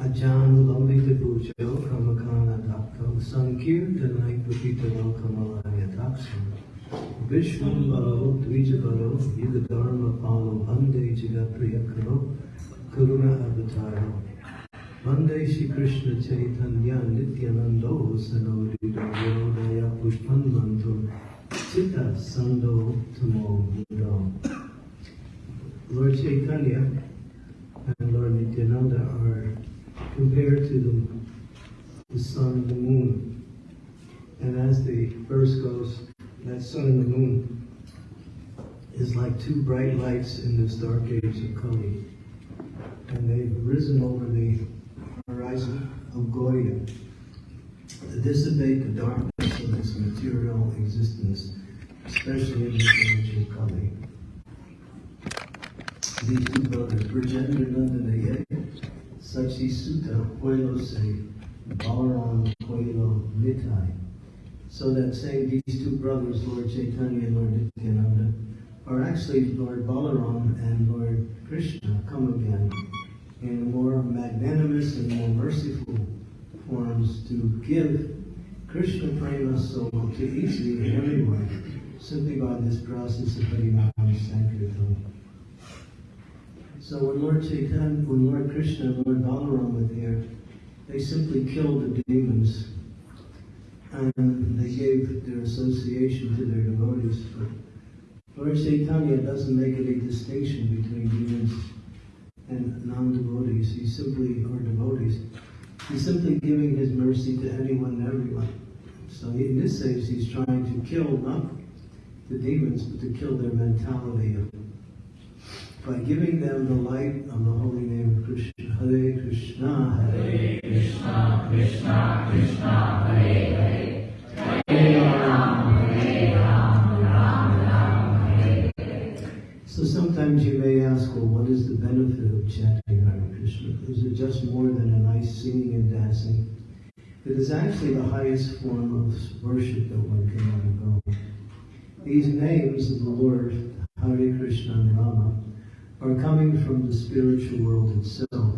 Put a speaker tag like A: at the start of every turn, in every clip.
A: A John Lambika Bujo Kamakana Dakta Sankirtanai Pupita Lokamalaya Dakshana Vishnu Baro Dvijabaro Yuga Dharma Palo Bande Jiga Priyakaro Karuna Avataro Vande Shri Krishna Chaitanya Nityanando Sanori Daya Pushpan Mantum Chitta Sando Tamo Budo Lord Chaitanya and Lord Nityananda are compared to the, the sun and the moon. And as the verse goes, that sun and the moon is like two bright lights in this dark age of Kali. And they've risen over the horizon of Gauda to dissipate the darkness of this material existence, especially in this age of Kali. These two brothers, Brajendra Nandana Sachi Sutta Puelo Se Balaram Puelo Mitai. So that saying these two brothers, Lord Chaitanya and Lord Nityananda, are actually Lord Balaram and Lord Krishna come again in more magnanimous and more merciful forms to give Krishna prema so to easily everyone simply by this process of Harinam Sankirtan. So when Lord Chaitanya, when Lord Krishna and Lord Balaram were there, they simply killed the demons and they gave their association to their devotees. But Lord Chaitanya doesn't make any distinction between demons and non-devotees. He's simply, or devotees. He's simply giving his mercy to anyone and everyone. So in this sense, he's trying to kill not the demons, but to kill their mentality of by giving them the light of the holy name of Krishna. Hare Krishna,
B: Hare Krishna, Krishna Krishna, Hare Hare. Hare Ram, Hare Ram, Ram Ram, Hare Hare.
A: So sometimes you may ask, well, what is the benefit of chanting Hare Krishna? Is it just more than a nice singing and dancing? It is actually the highest form of worship that one can undergo. These names of the Lord, Hare Krishna and Rama, are coming from the spiritual world itself.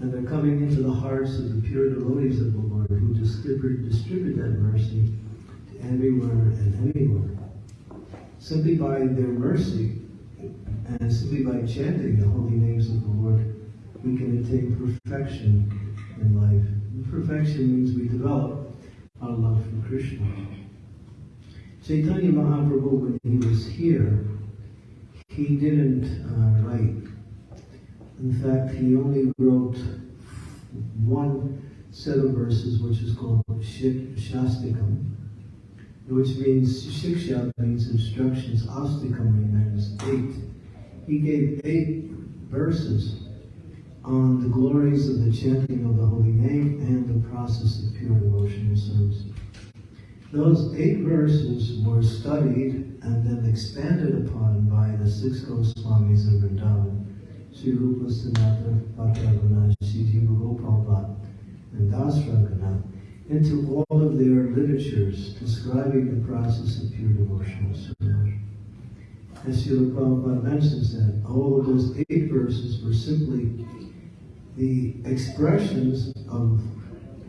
A: And they're coming into the hearts of the pure devotees of the Lord who distribute, distribute that mercy to everywhere and anywhere. Simply by their mercy and simply by chanting the holy names of the Lord, we can attain perfection in life. And perfection means we develop our love for Krishna. Chaitanya Mahaprabhu, when he was here, he didn't uh, write. In fact, he only wrote one set of verses, which is called Shastikam, which means Shiksha means instructions, Astikam means eight. He gave eight verses on the glories of the chanting of the holy name and the process of pure devotional service. Those eight verses were studied and then expanded upon by the six Goswamis of Vrindavan, Sri Rupa Sanatana Bhattacharya, Sri Jiva Gopal and Das Raghunath, into all of their literatures describing the process of pure devotional service. As Srila Prabhupada mentions that all of those eight verses were simply the expressions of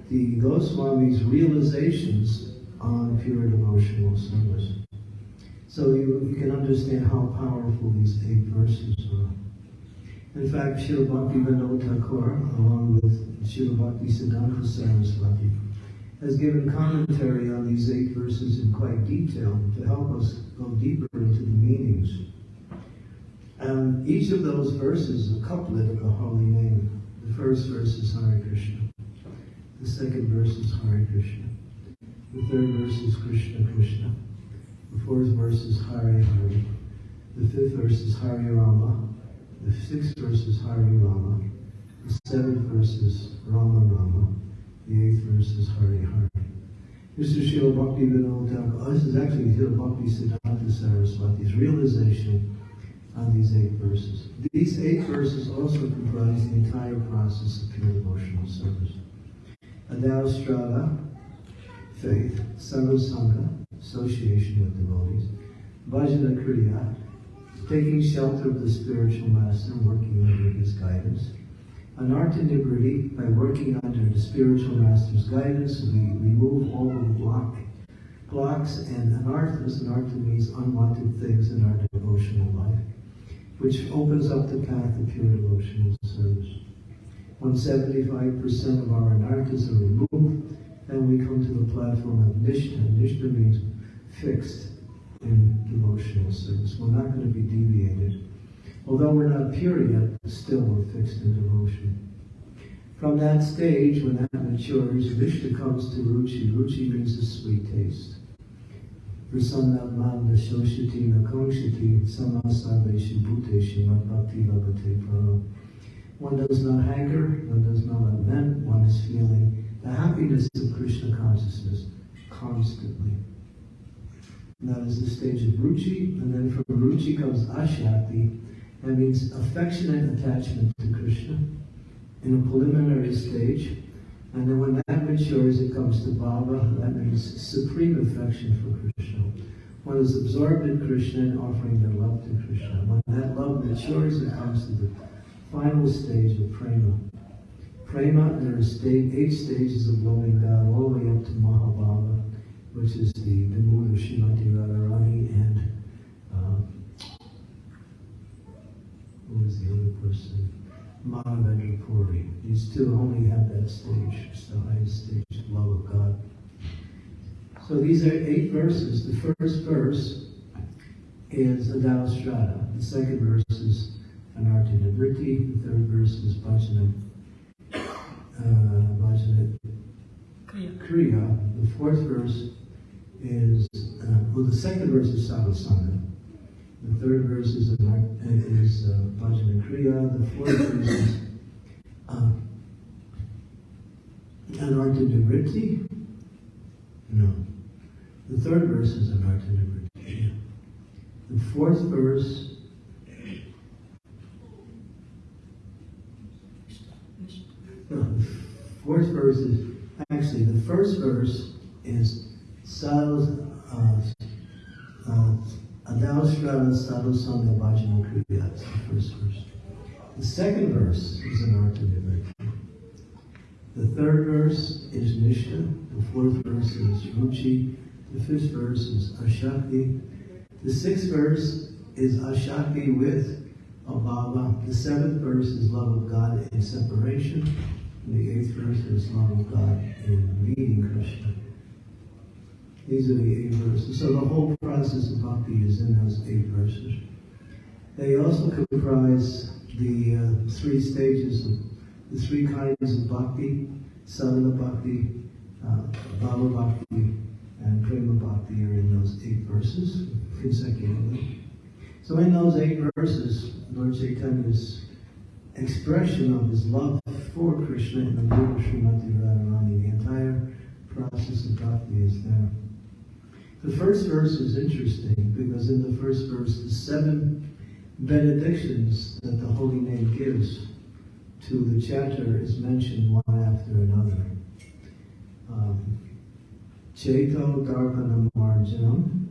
A: the Goswami's realizations on pure devotional service. So you, you can understand how powerful these eight verses are. In fact, Srila Bhakti Vinod Thakur, along with Srila Bhakti Siddhanta Saraswati, has given commentary on these eight verses in quite detail to help us go deeper into the meanings. And each of those verses a couplet of the holy name. The first verse is Hare Krishna. The second verse is Hare Krishna. The third verse is Krishna Krishna. The fourth verse is Hare Hare. The fifth verse is Hare Rama. The sixth verse is Hare Rama. The seventh verse is Rama Rama. The eighth verse is Hare Hare. This is Srila Bhakti Vinod. This is actually Srila Bhakti Siddhanta Saraswati's realization on these eight verses. These eight verses also comprise the entire process of pure devotional service. Adaustrada, faith, Sadhusanga, association with devotees, Bhajana Kriya, taking shelter of the spiritual master, and working under his guidance, Anartha Nivriti, by working under the spiritual master's guidance, we remove all the block, blocks, and anarthas, anartha means unwanted things in our devotional life, which opens up the path of pure devotional service. When 75% of our anarthas are removed, then we come to the platform of Nishta. Nishta means fixed in devotional service. We're not going to be deviated. Although we're not pure yet, still we're fixed in devotion. From that stage, when that matures, Vishnu comes to Ruchi. Ruchi means a sweet taste. One does not hanker, one does not lament, one is feeling the happiness of Krishna consciousness constantly. And that is the stage of Ruchi, and then from Ruchi comes Ashakti, that means affectionate attachment to Krishna in a preliminary stage. And then when that matures, it comes to Bhava. That means supreme affection for Krishna. One is absorbed in Krishna and offering their love to Krishna. When that love matures, it comes to the final stage of prema. Prema, there are eight stages of loving God, all the way up to Mahabhava, which is the, the mood of Srimati Radharani and um, who was the other person? Madhavendra Puri. These two only have that stage. It's the highest stage of love of God. So these are eight verses. The first verse is Adao Strata. The second verse is Anartha Nivriti. The third verse is Bhajana, uh, Kriya. The fourth verse is, uh, well, the second verse is Sadhusanga. The third verse is, is uh, Bhajana Kriya. The fourth verse is uh, Anartha Nivriti. No. The third verse is Anartha Nivriti. The fourth verse no, the fourth verse is actually the first verse is uh, Adaushra Sadhu Sangha Bhajana Kriya. That's the first verse. The second verse is Anartha Nivriti. The third verse is Nishta. The fourth verse is Ruchi. The fifth verse is Ashakti. The sixth verse is Ashakti with Abhava. The seventh verse is love of God in separation. And the eighth verse is love of God in meeting Krishna. These are the eight verses. So the whole process of bhakti is in those eight verses. They also comprise the uh, three stages of the three kinds of bhakti, sadhana bhakti, uh, bhava bhakti, and prema bhakti are in those eight verses consecutively. So in those eight verses, Lord Chaitanya's expression of his love for Krishna in the of Srimati Radharani, the entire process of bhakti is there. The first verse is interesting because in the first verse, the seven benedictions that the holy name gives to the chatter is mentioned one after another. Um, Darpanam Marjanam,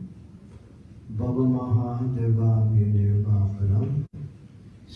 A: Baba Maha Deva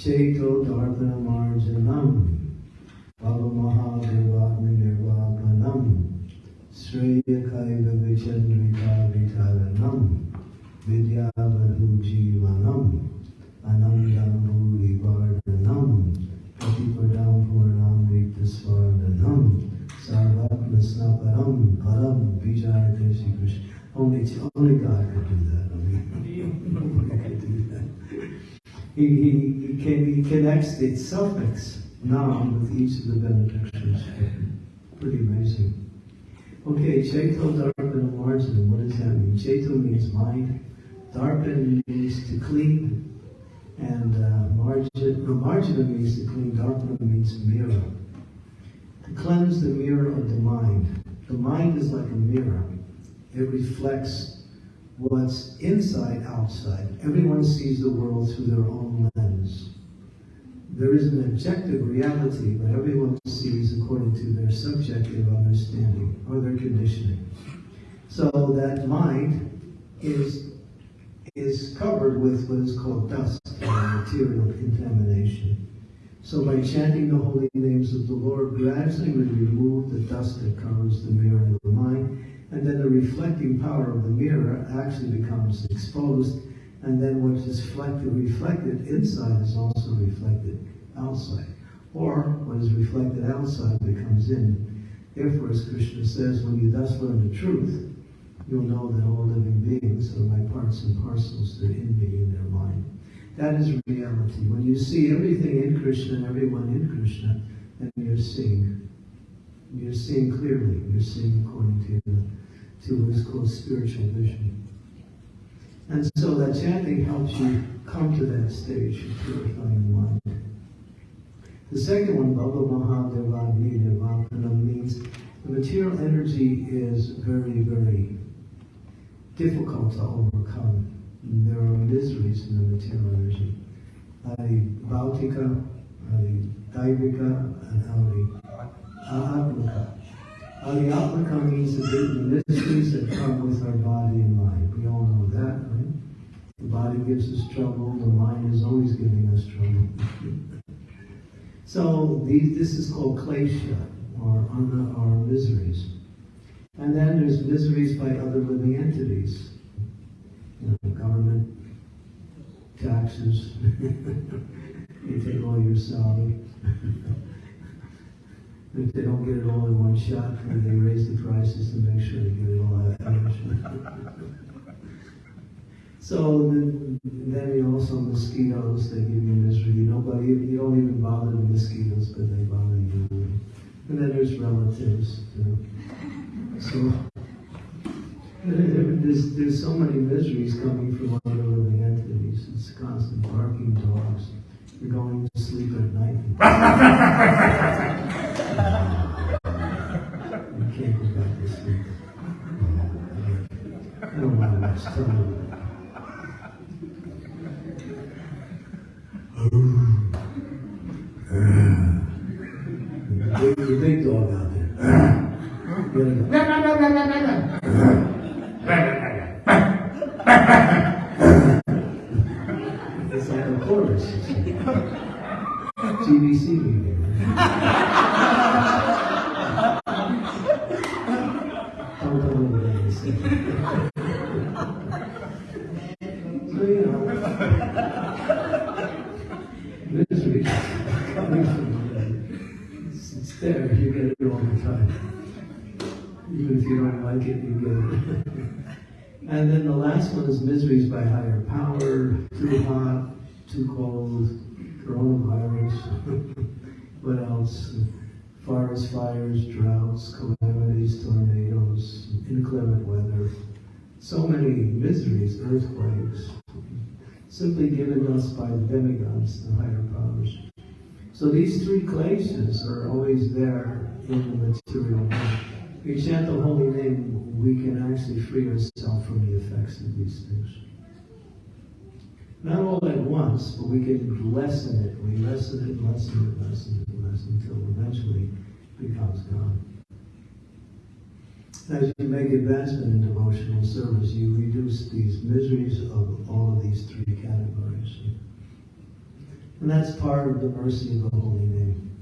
A: Cheto Darpana Marjanam. Baba Mahadeva Nirvapanam Sreya Kaiva Vichandrika Vitaranam Vidyavadhu Jivanam Anandam Bhuri Vardhanam Patipadam Purnam Vitasvardhanam Sarvatma Snaparam Param Vijayate Sri Krishna. Only, only God could do that. I mean, nobody could do that. He, he, he, connects the suffix now with each of the benedictions. Pretty amazing. Okay, Chaito Darpan Marjan, what does that mean? Chaito means mind. Darpan means to clean. And uh, margin, no, marjana means to clean, darpana means mirror. To cleanse the mirror of the mind. The mind is like a mirror. It reflects what's inside, outside. Everyone sees the world through their own lens. There is an objective reality, but everyone sees according to their subjective understanding or their conditioning. So that mind is is covered with what is called dust or material contamination. So by chanting the holy names of the Lord, gradually we remove the dust that covers the mirror of the mind, and then the reflecting power of the mirror actually becomes exposed, and then what is reflected, reflected inside is also reflected outside. Or what is reflected outside becomes in. Therefore, as Krishna says, when you thus learn the truth, you'll know that all living beings are my parts and parcels. They're in me, in their mind. That is reality. When you see everything in Krishna and everyone in Krishna, then you're seeing. You're seeing clearly. You're seeing according to, to what is called spiritual vision. And so that chanting helps you come to that stage of purifying mind. The second one, Bhava Mahadeva Nirvapana, means the material energy is very, very difficult to overcome. There are miseries in the material energy. Adi Bhautika, Adi Daivika, and Adi Atmaka. Adi Atmaka means the, the miseries that come with our body and mind. We all know that, right? The body gives us trouble, the mind is always giving us trouble. so these, this is called klesha, or, or miseries. And then there's miseries by other living entities. You know, government, taxes, you take all your salary. if they don't get it all in one shot, they raise the prices to make sure they get it all out. so then, then you also mosquitoes, they give you misery. Nobody, you don't even bother the mosquitoes, but they bother you. And then there's relatives. Too. So there's, there's so many miseries coming from other living entities. It's constant barking dogs. You're going to sleep at night. you can't go back to sleep. I don't like a chorus. GBC meeting. Don't tell me what they say. So, you know, misery coming from it's there. You get it all the time. Even if you don't like it, you get it. And then the last one is miseries by higher power, too hot, too cold, coronavirus, what else? Forest fires, droughts, calamities, tornadoes, inclement weather. So many miseries, earthquakes, simply given us by the demigods, the higher powers. So these three kleshas are always there in the material world. We chant the holy name, we can actually free ourselves from the effects of these things. Not all at once, but we can lessen it. We lessen it, lessen it, lessen it, lessen until eventually it becomes gone. As you make advancement in devotional service, you reduce these miseries of all of these three categories. And that's part of the mercy of the holy name.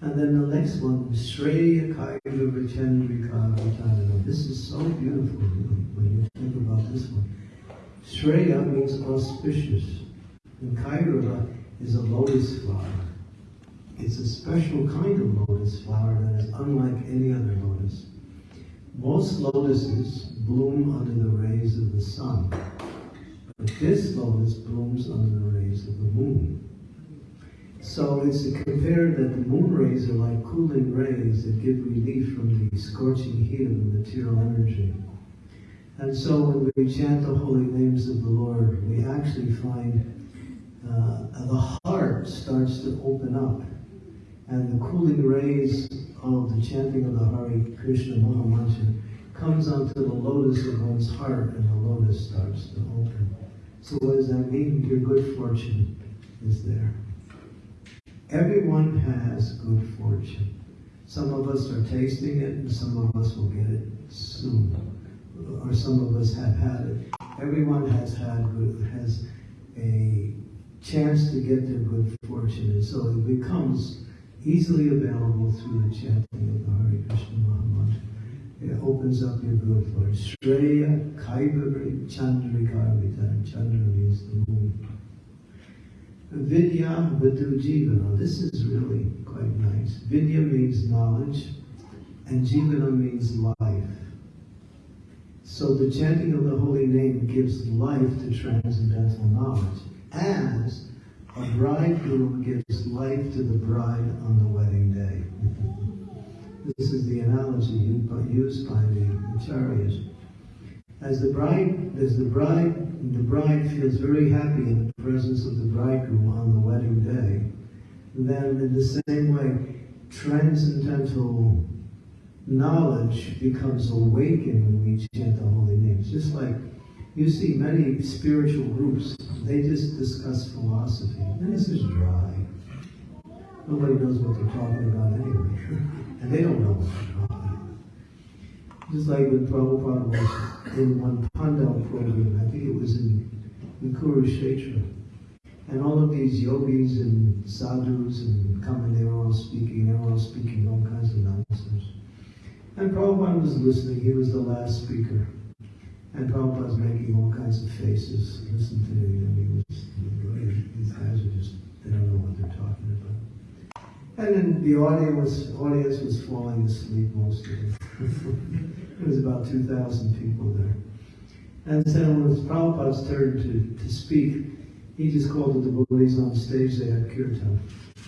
A: And then the next one, Shreya Kaiga Vichendrika This is so beautiful when you think about this one. Shreya means auspicious. And Kairava is a lotus flower. It's a special kind of lotus flower that is unlike any other lotus. Most lotuses bloom under the rays of the sun. But this lotus blooms under the rays of the moon. So it's to compare that the moon rays are like cooling rays that give relief from the scorching heat of the material energy. And so when we chant the holy names of the Lord, we actually find uh, the heart starts to open up. And the cooling rays of the chanting of the Hare Krishna Mahamantra comes onto the lotus of one's heart, and the lotus starts to open. So what does that mean? Your good fortune is there. Everyone has good fortune. Some of us are tasting it, and some of us will get it soon. Or some of us have had it. Everyone has had good, has a chance to get their good fortune, and so it becomes easily available through the chanting of the Hare Krishna Mahamantra. It opens up your good fortune. Shreya Kaivari Chandrikarvita. Chandra means the moon. Vidya Vadhu Jivana. This is really quite nice. Vidya means knowledge, and Jivana means life. So the chanting of the holy name gives life to transcendental knowledge, as a bridegroom gives life to the bride on the wedding day. this is the analogy used by the acharyas. As the bride, as the bride, the bride feels very happy in the presence of the bridegroom on the wedding day, then in the same way, transcendental knowledge becomes awakened when we chant the holy names. Just like you see many spiritual groups, they just discuss philosophy. And this is dry. Nobody knows what they're talking about anyway. and they don't know what they're talking about. Just like when Prabhupada was in one Pandal program, I think it was in, in Kurukshetra. And all of these yogis and sadhus and coming, they were all speaking, they were all speaking all kinds of nonsense. And Prabhupada was listening, he was the last speaker. And Prabhupada was making all kinds of faces. Listen to him. Was, these guys are just, they don't know what they're talking about. And then the audience was, audience was falling asleep most of it. there was about 2,000 people there. And so when it was Prabhupada's turn to, to speak, he just called the devotees on stage, they had kirtan.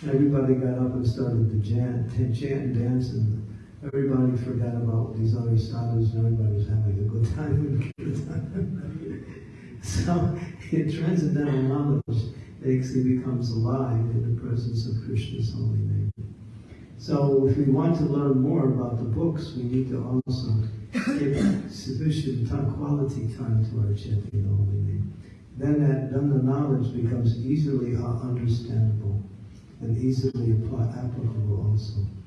A: Everybody got up and started to chant, chant and dance, and everybody forgot about these other sadhus, and everybody was having a good time so, in transcendental knowledge actually becomes alive in the presence of Krishna's holy name. So, if we want to learn more about the books, we need to also give sufficient time, quality time to our chanting the holy name. Then, that, then the knowledge becomes easily uh, understandable and easily applicable also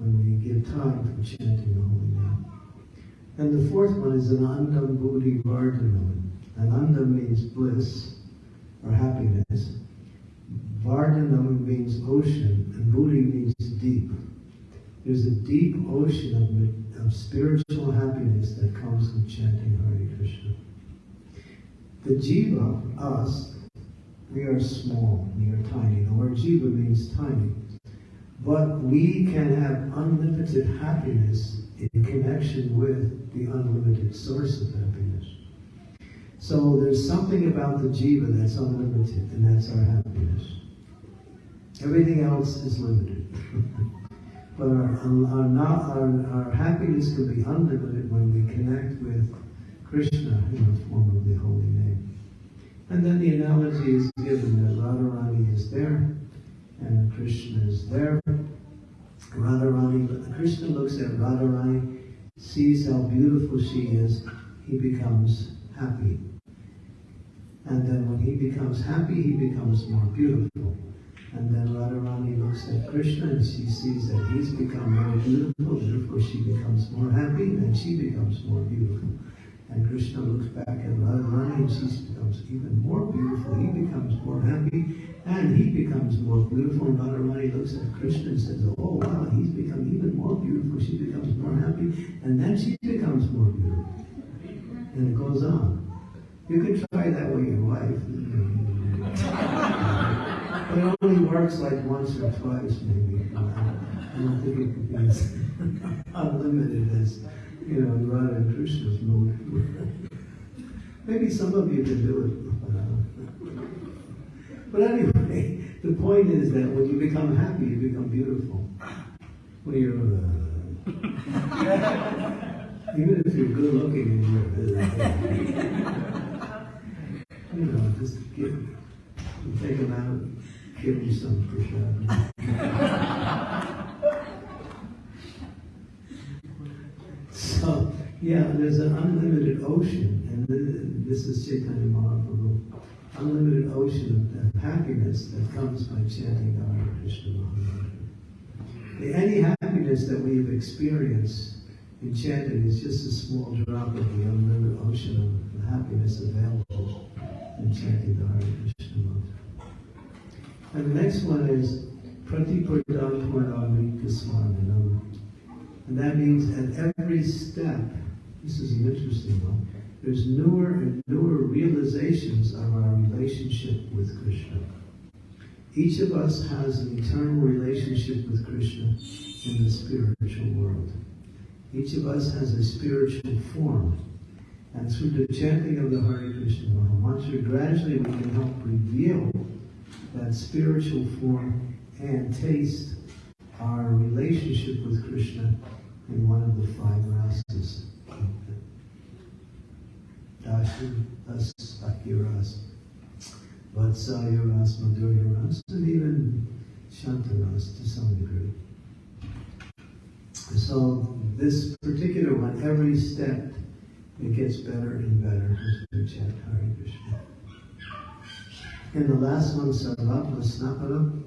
A: when we give time for chanting the holy name. And the fourth one is Anandam Buddhi Vardhanam. Ananda means bliss or happiness. Vardhanam means ocean, and Buddhi means deep. There's a deep ocean of, of spiritual happiness that comes with chanting Hare Krishna. The jiva, us, we are small, we are tiny. The word jiva means tiny. But we can have unlimited happiness in connection with the unlimited source of happiness. So there's something about the jiva that's unlimited, and that's our happiness. Everything else is limited. but our, our, not, our, our happiness can be unlimited when we connect with Krishna in the form of the holy name. And then the analogy is given that Radharani is there, and Krishna is there. Radharani, Krishna looks at Radharani, sees how beautiful she is, he becomes happy. And then when he becomes happy, he becomes more beautiful. And then Radharani looks at Krishna and she sees that he's become more beautiful, therefore she becomes more happy, and she becomes more beautiful. And Krishna looks back at Radharani and she becomes even more beautiful. He becomes more happy and he becomes more beautiful. And Radharani looks at Krishna and says, Oh wow, he's become even more beautiful. She becomes more happy. And then she becomes more beautiful. And it goes on. You can try that with your wife. but it only works like once or twice maybe. I don't think it could be as unlimited as you know, Radha and Krishna's mood. Maybe some of you can do it. But anyway, the point is that when you become happy, you become beautiful. When you're, uh, even if you're good looking and you're, uh, you know, just give, take him out, give him some prasad. so, yeah, there's an unlimited ocean, and this is Chaitanya Mahaprabhu. Unlimited ocean of happiness that comes by chanting the Hare Krishna Mahamantra. Any happiness that we've experienced in chanting is just a small drop of the unlimited ocean of happiness available in chanting the Hare Krishna Mantra. And the next one is Pratipurdam Purnamrita Smarmanam. And that means at every step, this is an interesting one, there's newer and newer realizations of our relationship with Krishna. Each of us has an eternal relationship with Krishna in the spiritual world. Each of us has a spiritual form. And through the chanting of the Hare Krishna Mahamantra, gradually we can help reveal that spiritual form and taste our relationship with Krishna in one of the five rasas. Dashi, As, Akiras, Vatsalya Ras, Madhurya and even Shantaras to some degree. So this particular one, every step, it gets better and better as we chant Hare Krishna. And the last one, Sarvatma Snapana,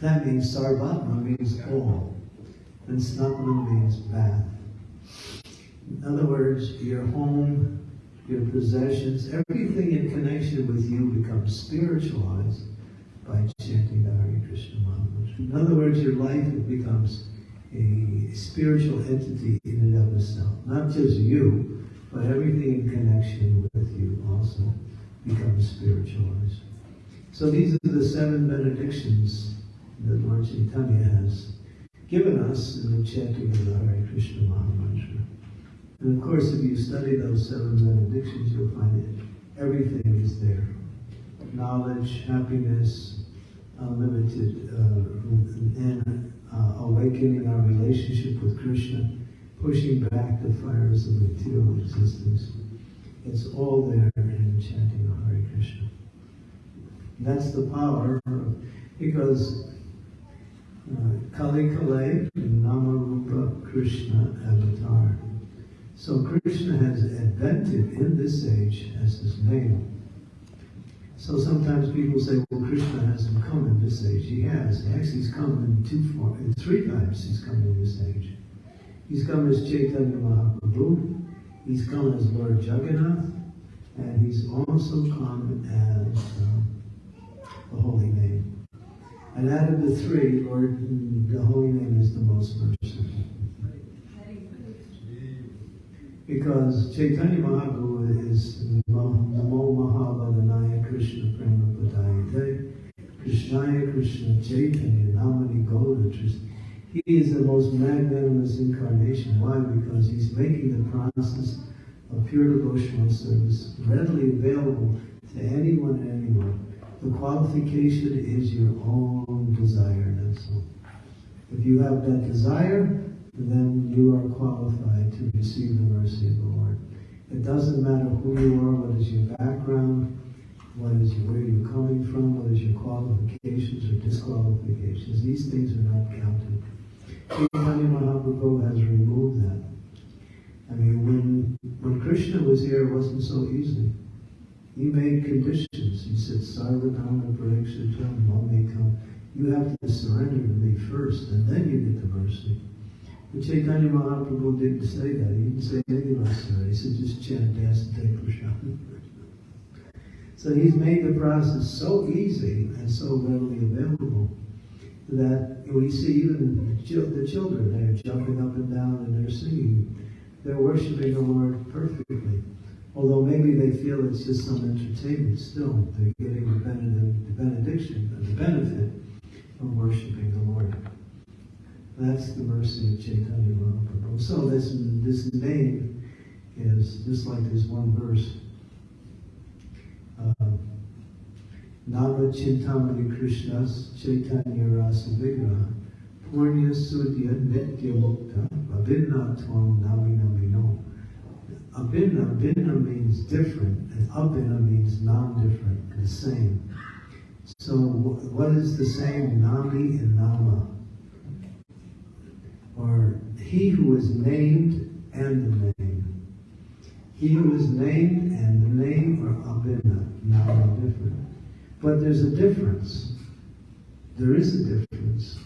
A: that means Sarvatma means all, and Snapana means bath. In other words, your home, your possessions, everything in connection with you becomes spiritualized by chanting the Hare Krishna Mahamantra. In other words, your life becomes a spiritual entity in and of itself. Not just you, but everything in connection with you also becomes spiritualized. So these are the seven benedictions that Lord Chaitanya has given us in the chanting of the Hare Krishna Mahamantra. And of course, if you study those seven benedictions, you'll find it. everything is there. Knowledge, happiness, unlimited, uh, and uh, awakening our relationship with Krishna, pushing back the fires of material existence. It's all there in chanting Hare Krishna. That's the power, because uh, Kali Kale, Namarupa Krishna avatar. So Krishna has invented in this age as his name. So sometimes people say, well, Krishna hasn't come in this age. He has. Actually, he's come in two forms, in three times he's come in this age. He's come as Chaitanya Mahaprabhu, he's come as Lord Jagannath, and he's also come as um, the Holy Name. And out of the three, Lord, the Holy Name is the most merciful. Because Chaitanya Mahaprabhu is Namo Mahavadhanaya Krishna Prema Padayate Krishnaya Krishna Chaitanya Namani Goda He is the most magnanimous incarnation. Why? Because he's making the process of pure devotional service readily available to anyone and anyone. The qualification is your own desire, that's all. If you have that desire, then you are qualified to receive the mercy of the Lord. It doesn't matter who you are, what is your background, what is where you're coming from, what is your qualifications or disqualifications. These things are not counted. Chaitanya Mahaprabhu has removed that. I mean, when when Krishna was here, it wasn't so easy. He made conditions. He said, Sarvadhana Parikshatam Mamekam. You have to surrender to me first, and then you get the mercy. But Chaitanya Mahaprabhu didn't say that. He didn't say anything like that. He said, just chant, take prasad. so he's made the process so easy and so readily available that we see even the children, they're jumping up and down and they're singing. They're worshiping the Lord perfectly. Although maybe they feel it's just some entertainment, still they're getting the benediction, the benefit of worshiping the Lord. That's the mercy of Chaitanya Mahaprabhu. So this, this name is just like this one verse. Uh, Chintamani Krishnas Chaitanya Rasa Vigraha Purnya Sudya Nitya Mukta Abhinna Tvam Nami Namino. Abhinna, Abhinna means different, and Abhinna means non-different, the same. So, what is the same Nami and Nama? Or he who is named and the name. He who is named and the name are abhinna, Nama different. But there's a difference. There is a difference.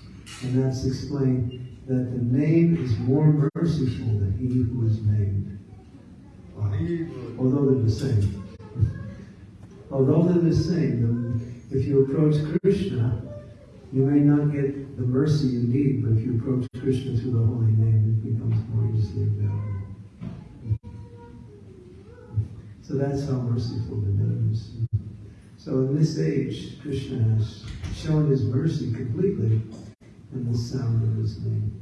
A: And that's explained that the name is more merciful than he who is named. Wow. Although they're the same. Although they're the same, if you approach Krishna, you may not get the mercy you need, but if you approach Krishna through the holy name, it becomes more easily available. So that's how merciful the name is. So in this age, Krishna has shown his mercy completely in the sound of his name.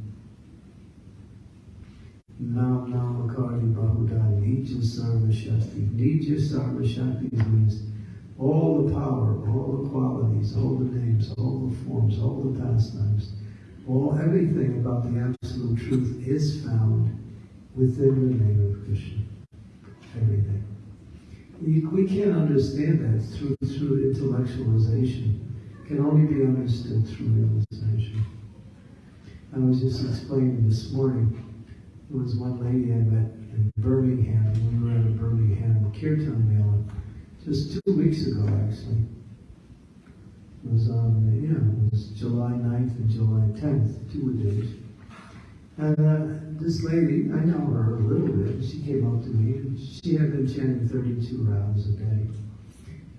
A: Nam Namakari Bahuda Nija Sarva Shakti. Nija Sarva Shakti means all the power, all the qualities, all the names, all the forms, all the pastimes, all everything about the absolute truth is found within the name of Krishna. Everything. We can't understand that through, through intellectualization. It can only be understood through realization. I was just explaining this morning, there was one lady I met in Birmingham, and we were at a Birmingham Kirtan Mela just two weeks ago, actually. It was on, yeah, it was July 9th and July 10th, two days. And uh, this lady, I know her a little bit. She came up to me. She had been chanting 32 rounds a day.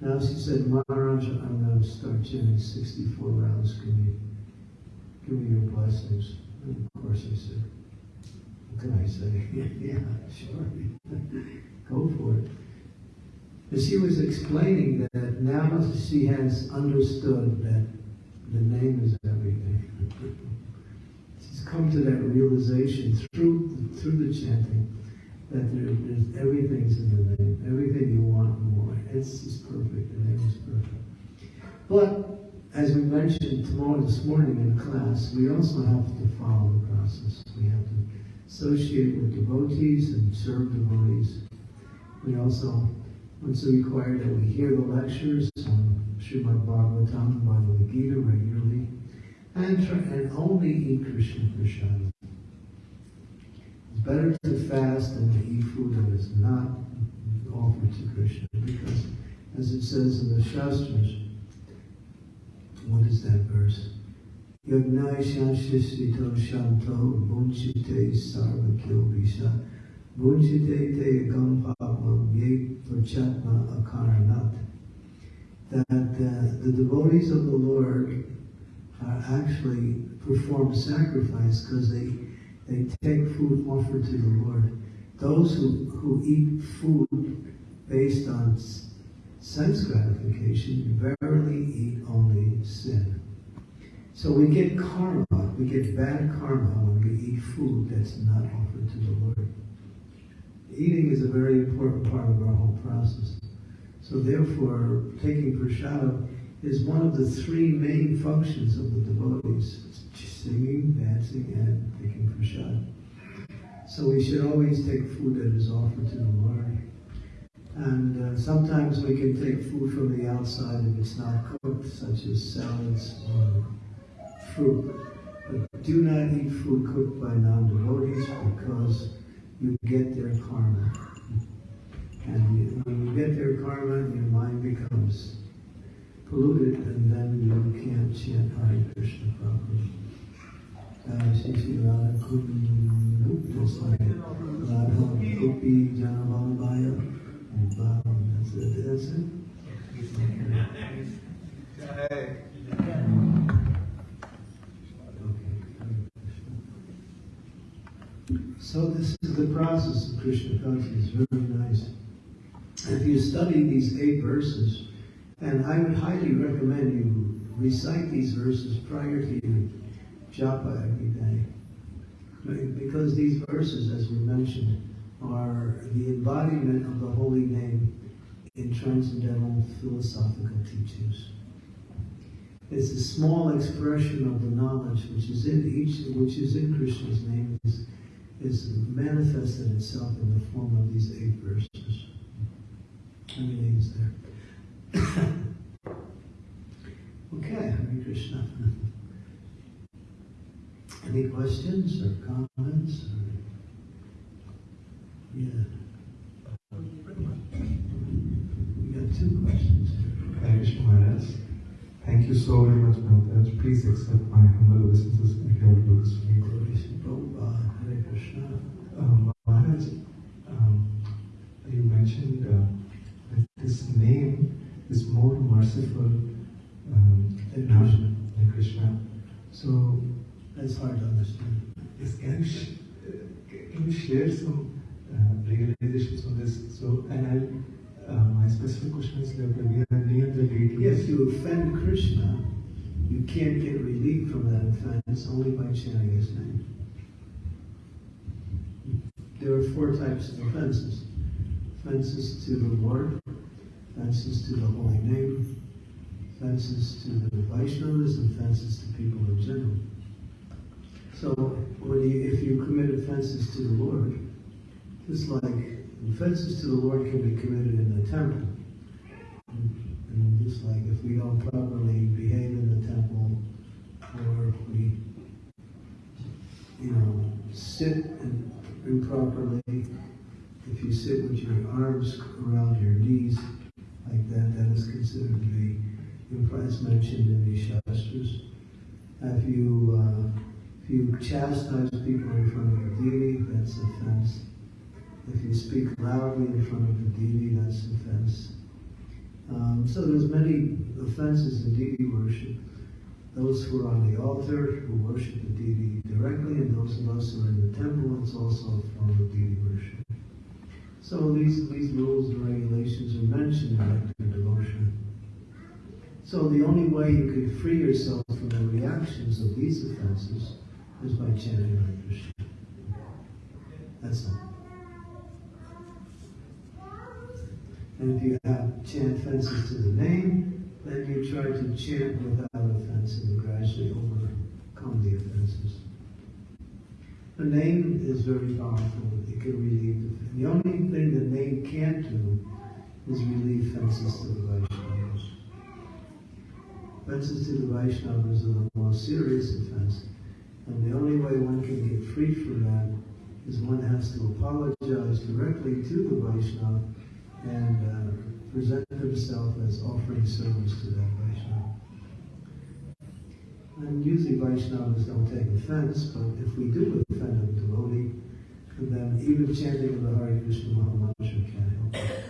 A: Now she said, Maharaj, I'm going to start chanting 64 rounds. Can you give me your blessings? And of course I said, what can I say? yeah, sure. Go for it. And she was explaining that now she has understood that the name is everything She's come to that realization through through the chanting that there, there's everything's in the name, everything you want more. It's just perfect. The name is perfect. But as we mentioned tomorrow this morning in class, we also have to follow the process. We have to associate with devotees and serve devotees. We also, it's required that we hear the lectures um, on Srimad Bhagavatam, and Bhagavad Gita regularly and, and only eat Krishna prasad. It's better to fast than to eat food that is not offered to Krishna because, as it says in the Shastras, what is that verse? Shanto Bunchite Bunchite Te Prachatma Akaranat. That uh, the devotees of the Lord are actually perform sacrifice because they, they take food offered to the Lord. Those who, who eat food based on sense gratification verily eat only sin. So we get karma, we get bad karma when we eat food that's not offered to the Lord. Eating is a very important part of our whole process. So therefore, taking prashadam is one of the three main functions of the devotees singing, dancing, and taking prasad. So we should always take food that is offered to the Lord. And uh, sometimes we can take food from the outside if it's not cooked, such as salads or fruit. But do not eat food cooked by non-devotees because you get their karma. And you, when you get their karma, your mind becomes polluted and then you can't chant Hare Krishna properly. Uh, Kundi, just like and. Okay. So this is the process of Krishna consciousness. Very nice. If you study these eight verses, and I would highly recommend you recite these verses prior to your japa every day. Because these verses, as we mentioned, are the embodiment of the holy name in transcendental philosophical teachings. It's a small expression of the knowledge which is in each, which is in Krishna's name, is manifested itself in the form of these eight verses. Everything is there. Okay, Hare Krishna. Any questions or comments? Or... Yeah. We got two questions.
C: Harish Maharaj, thank you so very much, Maharaj. Please accept my humble obeisances and your looks Maharaj, um, you mentioned uh, that this name is more merciful um,
A: Than Krishna.
C: than Krishna. So,
A: That's hard to understand.
C: is, can, you uh, can you share some uh, realizations on this? So, and I, uh, my specific question is that we are near the.
A: If you offend Krishna, you can't get relief from that offense only by chanting his name. There are four types of offenses offenses to the Lord, offenses to the holy name, offenses to the Vaishnavas, and offenses to people in general. So, when you, if you commit offenses to the Lord, just like offenses to the Lord can be committed in the temple, and just like if we don't properly behave in the temple, or if we, you know, sit improperly, if you sit with your arms around your knees like that, that is considered to be, as mentioned in the Shastras. If you, uh, if you chastise people in front of the deity, that's offense. If you speak loudly in front of the deity, that's offense. Um, so there's many offenses in deity worship. Those who are on the altar, who worship the deity directly, and those of us who are in the temple, it's also a form of deity worship. So these, these rules and regulations are mentioned in nectar devotion. So the only way you can free yourself from the reactions of these offenses is by chanting Hare Krishna. That's all. And if you have chant offenses to the name, then you try to chant without offense and gradually overcome the offenses. The name is very powerful. It can relieve the, the only thing the name can't do is relieve offenses to the Vaishnavas. Offenses to the Vaishnavas are the most serious offense. And the only way one can get free from that is one has to apologize directly to the Vaishnava and uh, present himself as offering service to that Vaishnava. And usually Vaishnavas don't take offense, but if we do offend a devotee, then even chanting of the Hare Krishna Maha Mantra can't help it.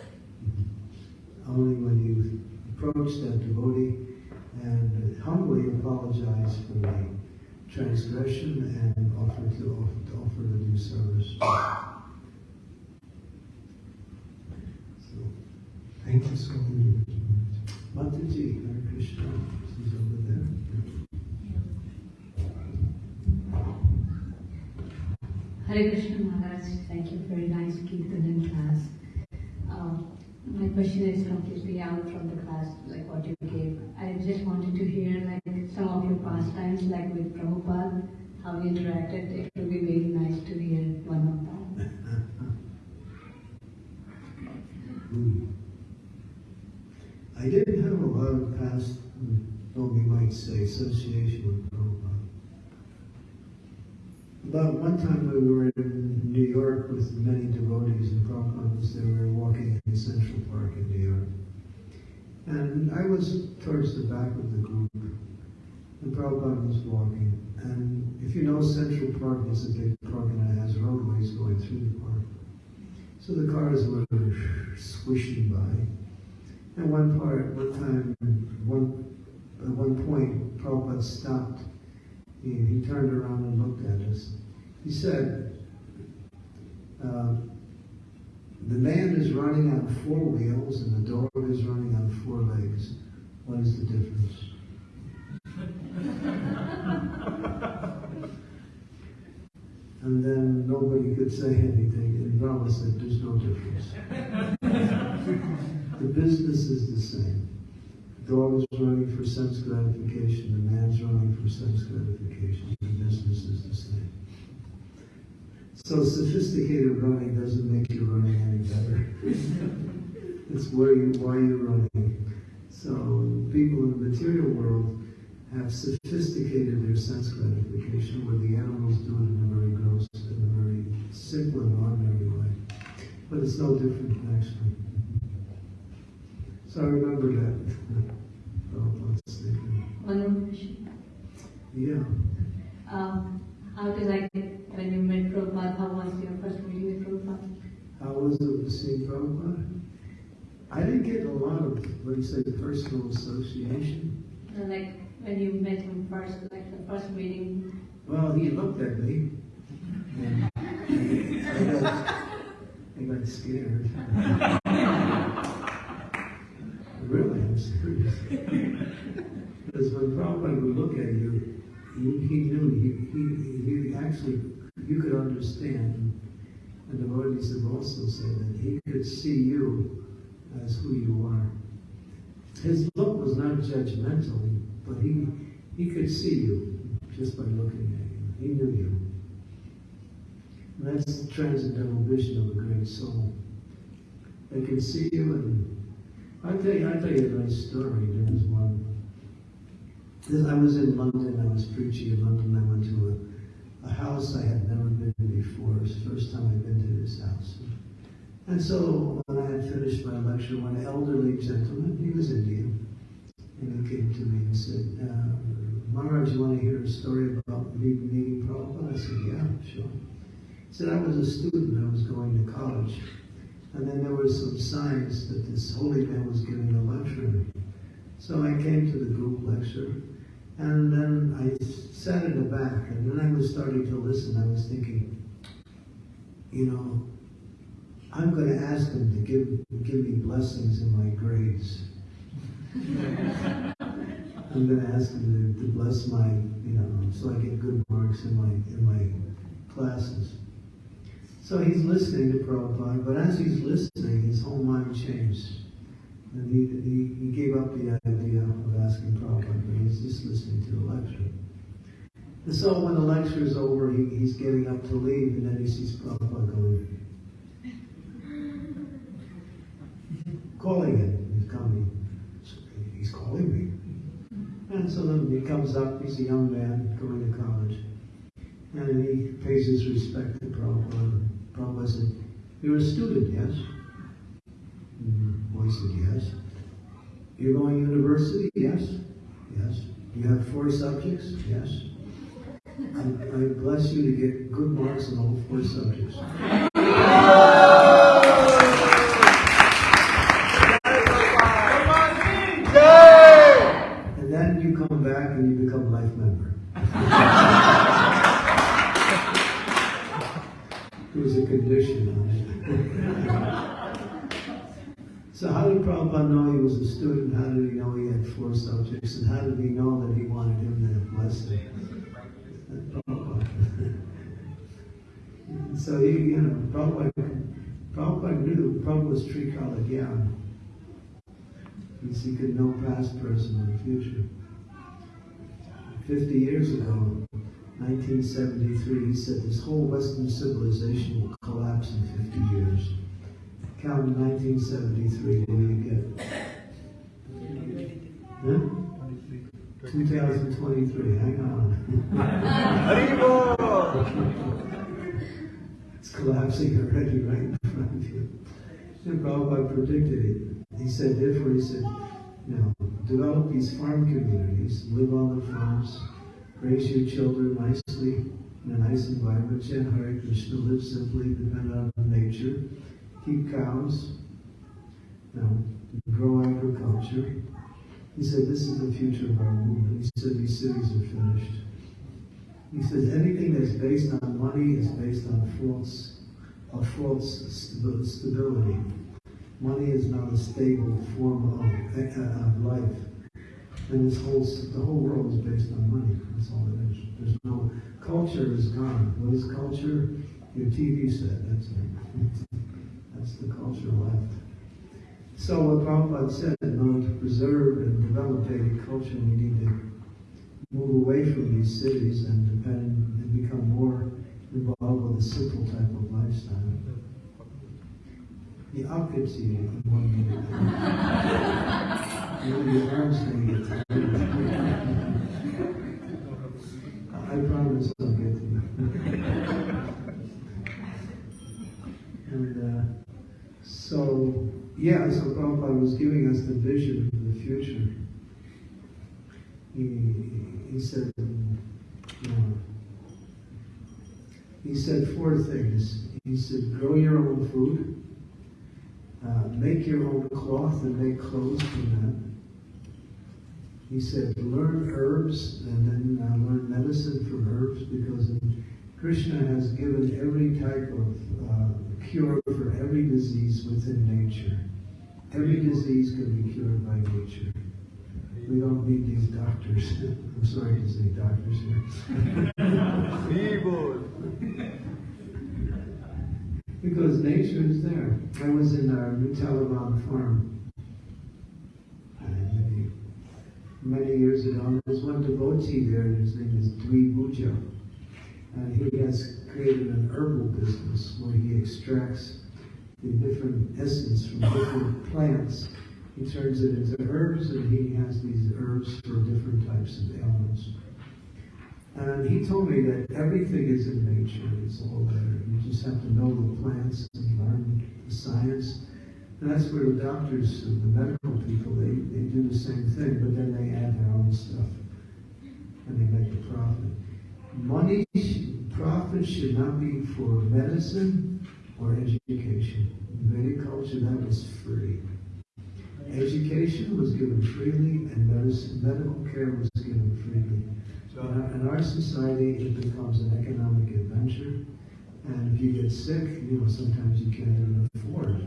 A: Only when you approach that devotee and humbly apologize for the transgression and offer to offer, to offer to do service. So,
C: Thank you so much.
A: Mataji, Hare Krishna, she's over there.
D: Hare Krishna Maharaj, thank you a nice Kirtan in class. Uh, my question is completely out from the class, like what you gave. I just wanted to hear like some of your pastimes, like with Prabhupada, how you interacted. It would be very nice to hear one of them.
A: Hmm. I didn't have a lot of past, what we might say, association with Prabhupada. About one time we were in New York with many devotees and Prabhupada was there. We were walking in Central Park in New York. And I was towards the back of the group. And Prabhupada was walking. And if you know Central Park is a big park and it has roadways going through the park. So the cars were swishing by. And one part, one time, one at one point, Prabhupada stopped. He, he turned around and looked at us. He said, uh, "The man is running on four wheels, and the dog is running on four legs. What is the difference?" And then nobody could say anything, and Brahma said, There's no difference. the business is the same. Dog is running for sense gratification, the man's running for sense gratification. The business is the same. So sophisticated running doesn't make your running any better. it's where you why you're running. So people in the material world have sophisticated their sense gratification where the animals do it in a very gross, in a very simple and ordinary way. But it's no different actually. So I remember that. Oh, let's see.
D: One more question.
A: Yeah.
D: Um, how did like when you met Prabhupada, how was your first meeting with Prabhupada?
A: How was it seeing Prabhupada? I didn't get a lot of, what do you say, personal association.
D: Uh, like when you met him first, like the first meeting.
A: Well, he looked at me. And I got, I got scared. really, I'm serious. Because when Prabhupada would look at you, he, knew, he, he, he actually, you could understand, and the devotees have also said that he could see you as who you are. His look was not judgmental, but he, he could see you just by looking at you. He knew you. And that's the transcendental vision of a great soul. They can see you and I'll tell you, I'll tell you a nice story. There was one. I was in London, I was preaching in London, I went to a, a house I had never been to before. It was the first time I'd been to this house. And so when I had finished my lecture, one elderly gentleman, he was Indian, and he came to me and said, uh, Maharaj, you want to hear a story about me meeting Prabhupada? I said, yeah, sure. He said, I was a student, I was going to college. And then there were some signs that this holy man was giving a lecture. So I came to the group lecture, and then I sat in the back, and then I was starting to listen. I was thinking, you know, I'm going to ask them to give give me blessings in my grades. I'm going to ask them to, to bless my, you know, so I get good marks in my in my classes. So he's listening to Prabhupada, but as he's listening, his whole mind changed. And he, he, he gave up the idea of asking Prabhupada, but he's just listening to the lecture. And so when the lecture is over, he, he's getting up to leave, and then he sees Prabhupada going, calling him. He's coming. He's calling me. And so then he comes up, he's a young man going to college. And he pays his respect to Prabhupada. Prabhupada said, You're a student, yes? Boy said, Yes. You're going to university? Yes. Yes. You have four subjects? Yes. I, I bless you to get good marks in all four subjects. And then you come back and you become life member. There was a condition on it. So how did Prabhupada know he was a student? How did he know he had four subjects? And how did he know that he wanted him to bless him? So he, you know, Prabhupada, Prabhupada knew was Trikala Gyan. Means he could know past, present, and future. Fifty years ago, 1973, he said this whole Western civilization will collapse in 50 years. Count 1973, what do you get? Huh? 2023, hang on. it's collapsing already right in front of you. And Prabhupada predicted it. He said, therefore, he said, you know, develop these farm communities, live on the farms, raise your children nicely in a nice environment, chant Hare Krishna, live simply, depend on nature, keep cows, grow agriculture. He said, this is the future of our movement. He said, these cities are finished. He says, anything that's based on money is based on false, a false stability. Money is not a stable form of, uh, of life. And this whole, the whole world is based on money. That's all it is. There's no, culture is gone. What is culture? Your TV set, that's it. That's the culture left. So what Prabhupada said, in order to preserve and develop Vedic culture, we need to move away from these cities and depend and become more involved with a simple type of lifestyle. The opposite in one minute. Your arms going to get So, yeah, so Prabhupada was giving us the vision of the future. He, he said, uh, he said four things. He said, grow your own food, uh, make your own cloth and make clothes from that. He said, learn herbs and then uh, learn medicine from herbs because Krishna has given every type of uh, cure for every disease within nature. Every disease can be cured by nature. We don't need these doctors. I'm sorry to say doctors here. because nature is there. I was in our New Talavan farm uh, many, many years ago. There's one devotee there, his name is Dwi Buja. And he has created an herbal business where he extracts the different essence from different plants. He turns it into herbs, and he has these herbs for different types of ailments. And he told me that everything is in nature. It's all there. You just have to know the plants and learn the science. And that's where the doctors and the medical people, they, they do the same thing, but then they add their own stuff. And they make a profit. Money, should not be for medicine or education. In Vedic culture, that was free. Education was given freely, and medicine, medical care was given freely. So in our, in our society, it becomes an economic adventure. And if you get sick, you know, sometimes you can't even afford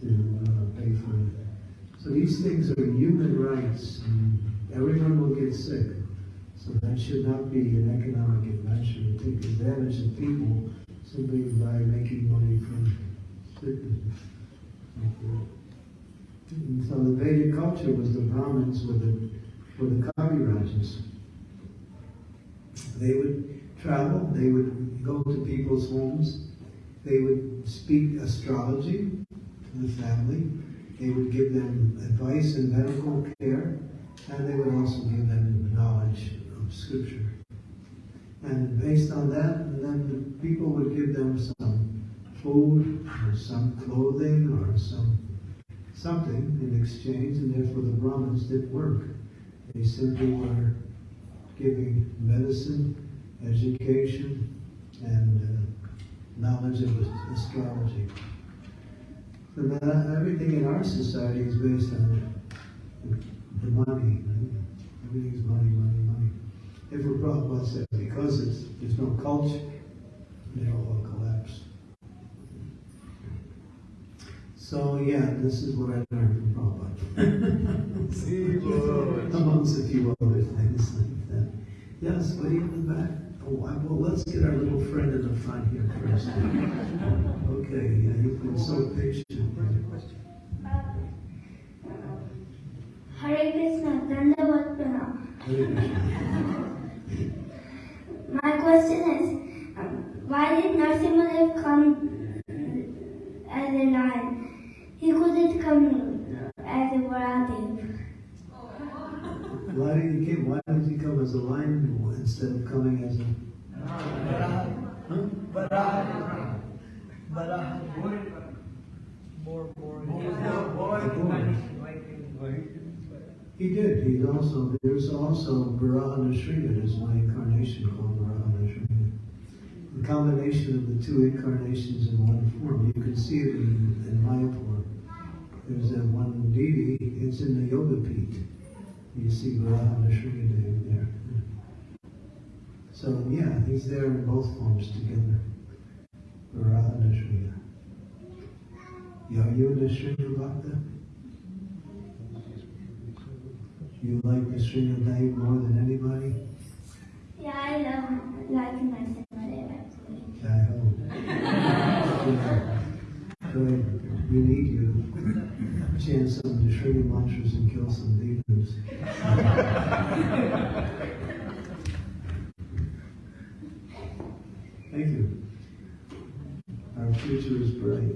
A: to uh, pay for it. So these things are human rights, everyone will get sick. So that should not be an economic adventure to take advantage of people simply by making money from. And so the Vedic culture was the Brahmins were the, were the Kavirajas. They would travel, they would go to people's homes, they would speak astrology to the family, they would give them advice in medical care, and they would also give them knowledge scripture. And based on that, then the people would give them some food or some clothing or some something in exchange, and therefore the Brahmins did work. They simply were giving medicine, education, and uh, knowledge of astrology. So that, everything in our society is based on the, the money. Everything is money, money, money. If we're Prabhupada said because it's, there's no culture, they all collapse. So yeah, this is what I learned from Prabhupada. Amongst a few other things like that. Yes, but in the back. Oh, I, well, let's get our little friend in the front here first. okay, yeah, you've been so patient.
E: Hare Krishna, Dandavat Pranam.
A: Hare Krishna.
E: My question is, um, why did Narsimhadev come as a lion? He couldn't come as a Varahadev.
A: Why did he come? Why did he come as a lion instead of coming as a? He did. He also there's also Varaha Nrsimha. There's one incarnation called Varaha Nrsimha. The combination of the two incarnations in one form. You can see it in, in Mayapur. There's that one deity. It's in the Yoga Pith. You see Varaha Nrsimha there. So yeah, he's there in both forms together. Varaha Nrsimha. Are you Nrsimha Bhakta? You like Nrsimha Dev more than anybody?
E: Yeah, I love like Narsimhadev actually.
A: I hope. Yeah. Good. We need you. To chant some Nrsimha mantras and kill some demons. Thank you. Our future is bright.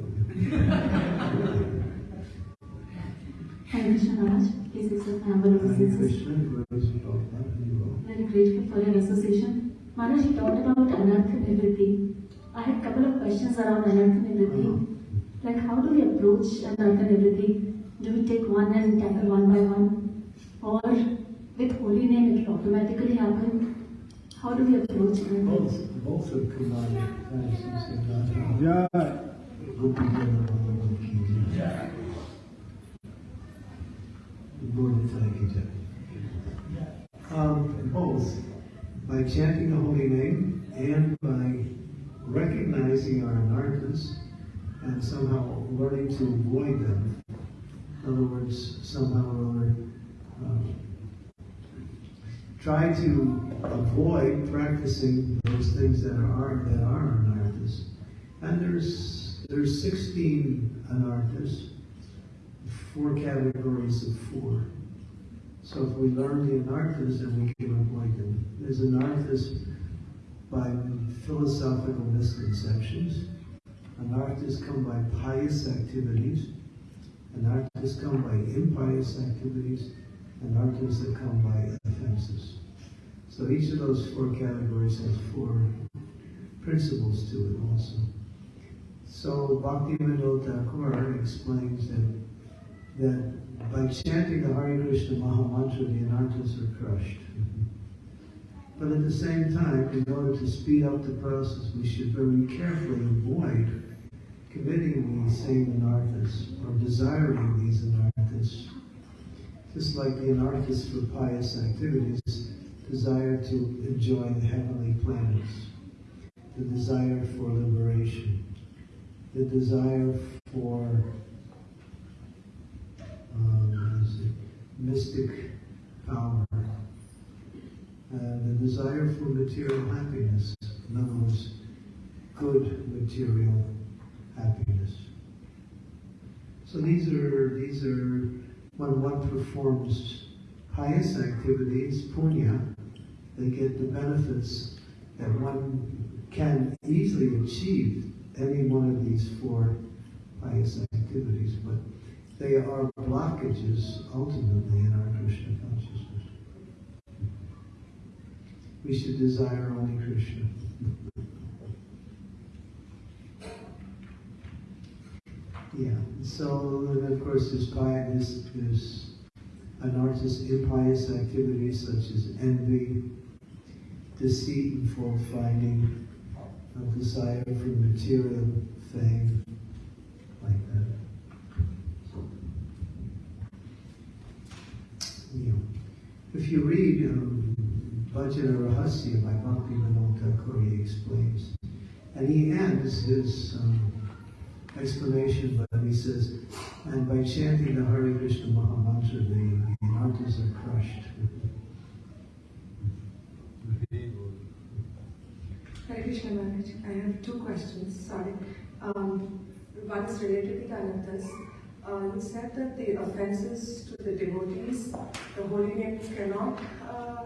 D: Hare Krishna Maharaj, this is a humble
A: Hare
D: obeisances.
A: Krishna, glories of Prabhupada, you will.
D: Very grateful for your association. Maharaj, you talked about anartha nivritti. I had couple of questions around anartha nivritti.
F: Like, how do we approach and learn everything? Do we take one and tackle one by one? Or with holy name it will automatically happen? How do we approach it?
A: Both, both are commanded. Yeah. Gopi Jana Bhagavan ki jai. Lord Nitai ki jai. Um, both, by chanting the holy name and by recognizing our anarthas and somehow learning to avoid them. In other words, somehow or other, um, try to avoid practicing those things that are that are anarthas. And there's there's 16 anarthas, four categories of four. So if we learn the anarthas, then we can avoid them. There's anarthas by philosophical misconceptions. Anarthas come by pious activities. Anarthas come by impious activities. Anarthas that come by offenses. So each of those four categories has four principles to it also. So Bhakti Vinod Thakur explains that, that by chanting the Hare Krishna Maha Mantra, the anarthas are crushed. But at the same time, in order to speed up the process, we should very carefully avoid committing these same anarthas or desiring these anarthas. Just like the anarthas for pious activities desire to enjoy the heavenly planets, the desire for liberation, the desire for um, what is it? Mystic power, and the desire for material happiness. Words, good material happiness. So these are these are when one performs pious activities, punya, they get the benefits that one can easily achieve any one of these four pious activities, but they are blockages ultimately in our Krishna consciousness. We should desire only Krishna. Yeah, so of course there's pious, there's anarthas, impious activities such as envy, deceit and fault finding, a desire for material fame, like that. You know, if you read um, Rahasya by Bhakti Vinod Thakur, he explains, and he ends his um, explanation, but he says, and by chanting the Hare Krishna Maha Mantra, the, the anarthas are crushed.
G: Hare Krishna Maharaj, I have two questions, sorry. Um, one is related to the anarthas. Uh, you said that the offenses to the devotees, the holy name cannot uh,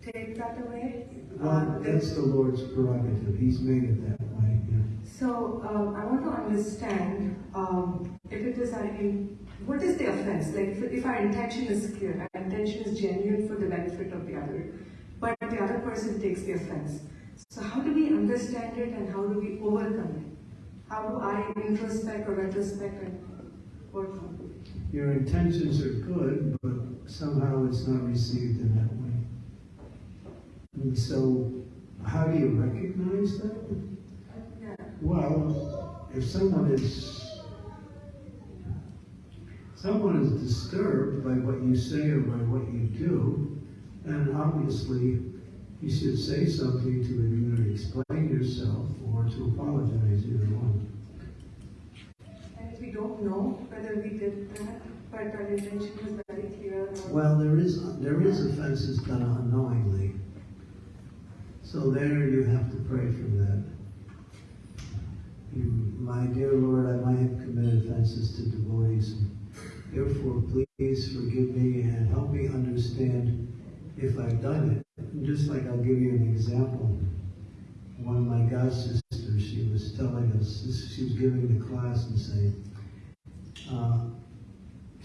G: take that away.
A: Well,
G: Uh,
A: that's the Lord's prerogative. He's made it that way. Yeah.
G: So um, I want to understand um, if it is our in, what is the offense? Like if, if our intention is clear, our intention is genuine for the benefit of the other, but the other person takes the offense. So how do we understand it and how do we overcome it? How do I introspect or retrospect and work on it?
A: Your intentions are good, but somehow it's not received in that way. And so, how do you recognize that? Well, if someone is someone is disturbed by what you say or by what you do, then obviously you should say something to either explain yourself or to apologize, either one.
G: And if we don't know whether we did that,
A: Well, there is there is offenses done unknowingly. So there you have to pray for that. You, my dear Lord, I might have committed offenses to devotees. Therefore, please forgive me and help me understand if I've done it. Just like I'll give you an example. One of my god sisters, she was telling us, she was giving the class and saying, uh,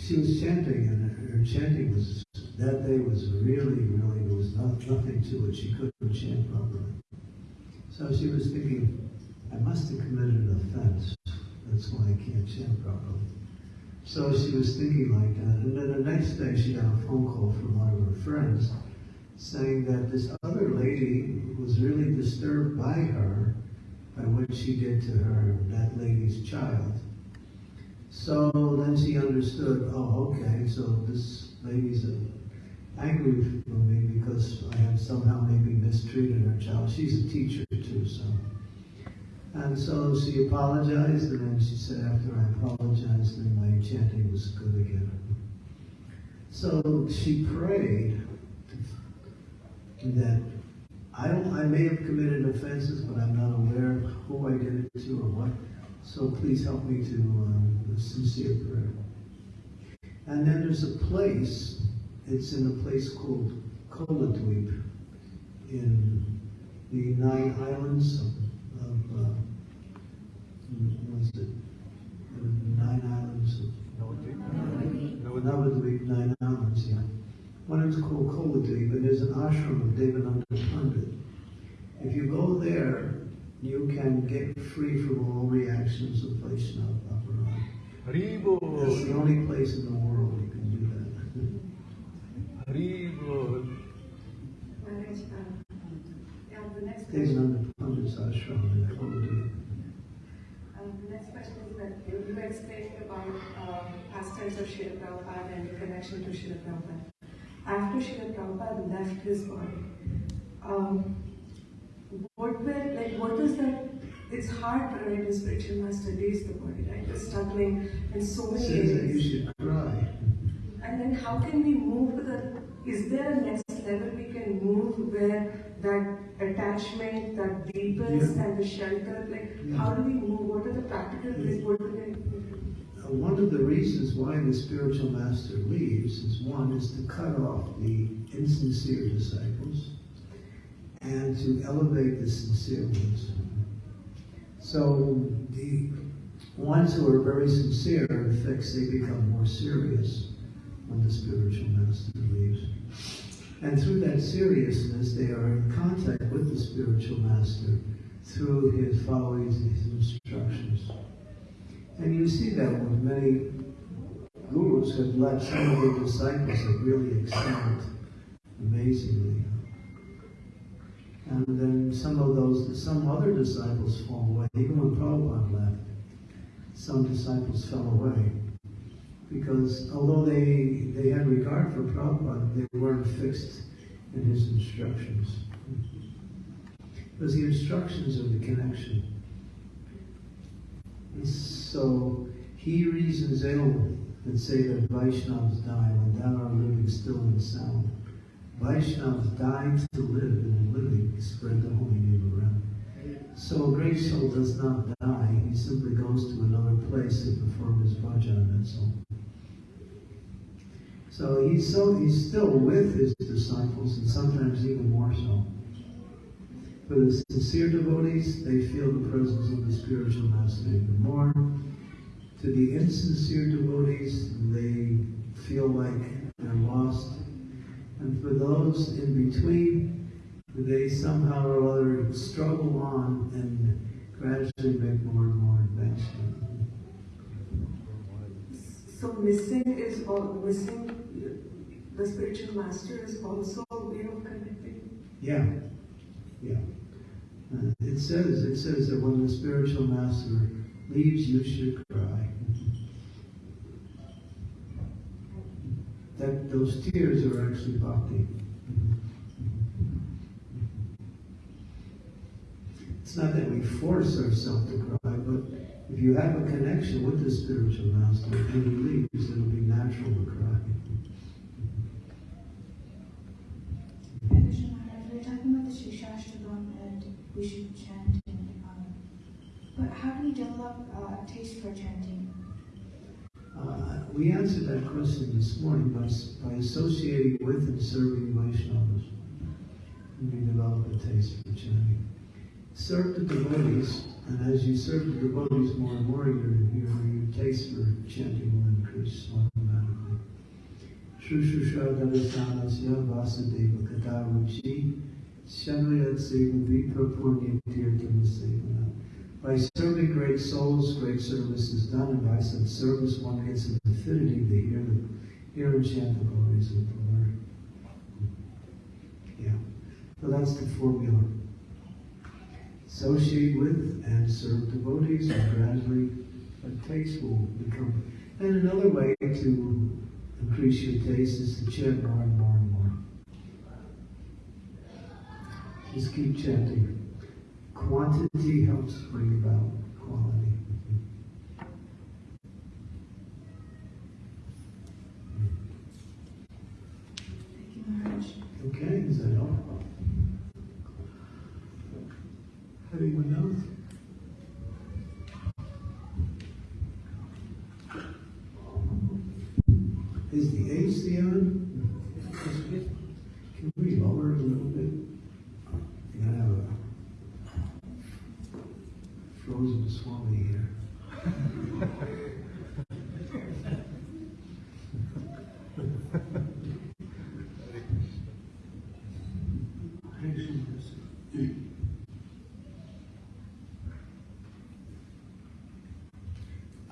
A: she was chanting, and her chanting was that day was really, really there was not, nothing to it. She couldn't chant properly. So she was thinking, I must have committed an offense. That's why I can't chant properly. So she was thinking like that. And then the next day she got a phone call from one of her friends saying that this other lady was really disturbed by her, by what she did to her, that lady's child. So then she understood, oh, okay, so this lady's angry with me because I have somehow maybe mistreated her child. She's a teacher too, so. And so she apologized, and then she said, after I apologized, then my chanting was good again. So she prayed that I I may have committed offenses, but I'm not aware of who I did it to or what. So please help me to um, a sincere prayer. And then there's a place, it's in a place called Koladweep in the nine islands of, of uh, what is it? Nine islands of Navadweep, nine islands, yeah. One is called Koladweep, and there's an ashram of Devananda Pandit. If you go there, you can get free from all reactions of Vaishnava Aparad.
C: Haribol,
A: That's the only place in the world you can do that.
C: Haribol.
G: Maharaj, yeah, the next question.
A: Devananda Pandit's ashram in Koladweep.
G: Um, the next question is that you, you were explaining about uh, pastimes of Srila Prabhupada and the connection to Srila Prabhupada. After Srila Prabhupada left his body, um, what were, like, what was that? It's hard for right, a spiritual master leaves the body, right? You're struggling in so many
A: says that you should cry.
G: And then how can we move to the, is there a next level we can move where that attachment, that deepens
A: Yeah.
G: and the shelter, like
A: Yeah.
G: how do we move? What are the practical ways? What do we
A: Uh, One of the reasons why the spiritual master leaves is one is to cut off the insincere disciples and to elevate the sincere ones. So the ones who are very sincere, in effect, they become more serious when the spiritual master leaves. And through that seriousness, they are in contact with the spiritual master through his following his instructions. And you see that with many gurus have let some of their disciples have really excelled amazingly. And then some of those, some other disciples fall away. Even when Prabhupada left, some disciples fell away. Because although they, they had regard for Prabhupada, they weren't fixed in his instructions. Because the instructions are the connection. And so he reasons ill that say that Vaishnavas die when thou art living still and sound. Vaishnavas die to live and in spread the holy name around. So a great soul does not die, he simply goes to another place to perform his bhajan, that's all. So he's so he's still with his disciples and sometimes even more so. For the sincere devotees, they feel the presence of the spiritual master even more. To the insincere devotees, they feel like they're lost. And for those in between, they somehow or other struggle on and gradually make more and more advancement.
G: So missing is all missing. The spiritual master is also a way of connecting.
A: Yeah, yeah. Uh, it says it says that when the spiritual master leaves, you should cry. That those tears are actually bhakti. It's not that we force ourselves to cry, but if you have a connection with the spiritual master and he leaves, it'll be natural to cry.
H: We're talking about the and we should chant um, but how do we develop uh, a taste for chanting?
A: Uh, we answered that question this morning by, by associating with and serving Vaishnavas. We develop a taste for chanting. Serve the devotees, and as you serve the devotees more and more, your, your, your taste for chanting will increase automatically. Shushusha Davasanasya Vasudeva Kataruchi Shanuyat Seva Vipra Punya Tirthamasevana. By serving great souls, great service is done, and by such service one gets an affinity to hear, the, hear and chant the glories of the Lord. Yeah. So that's the formula. Associate with and serve devotees, and gradually a taste will become. And another way to increase your taste is to chant more and more and more. Just keep chanting. Quantity helps bring about quality.
H: Thank you, Maharaj.
A: Okay, is that all? Anyone else? Is the AC on? Can we lower it a little bit? You gotta have a frozen swami here.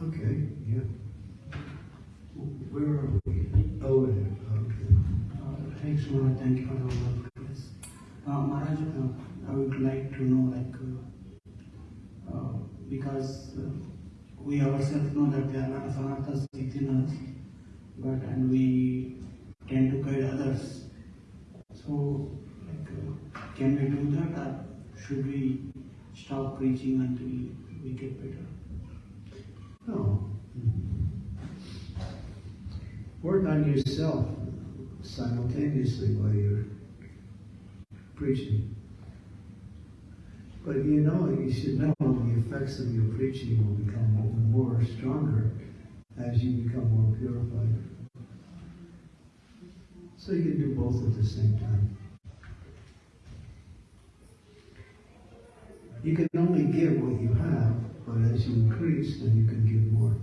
A: Okay, yeah. Where are we? Over there, okay.
I: Uh, Thanks, Maharaj. Thank you for the wonderful class. Uh, Maharaj, uh, I would like to know, like, uh, uh, because uh, we ourselves know that there are a within us, but and we tend to guide others. So, like, uh, can we do that, or should we stop preaching until we get better?
A: No. Work on yourself simultaneously while you're preaching. But you know, you should know the effects of your preaching will become more stronger as you become more purified. So you can do both at the same time. You can only give what you have, but as you increase, then you can give more.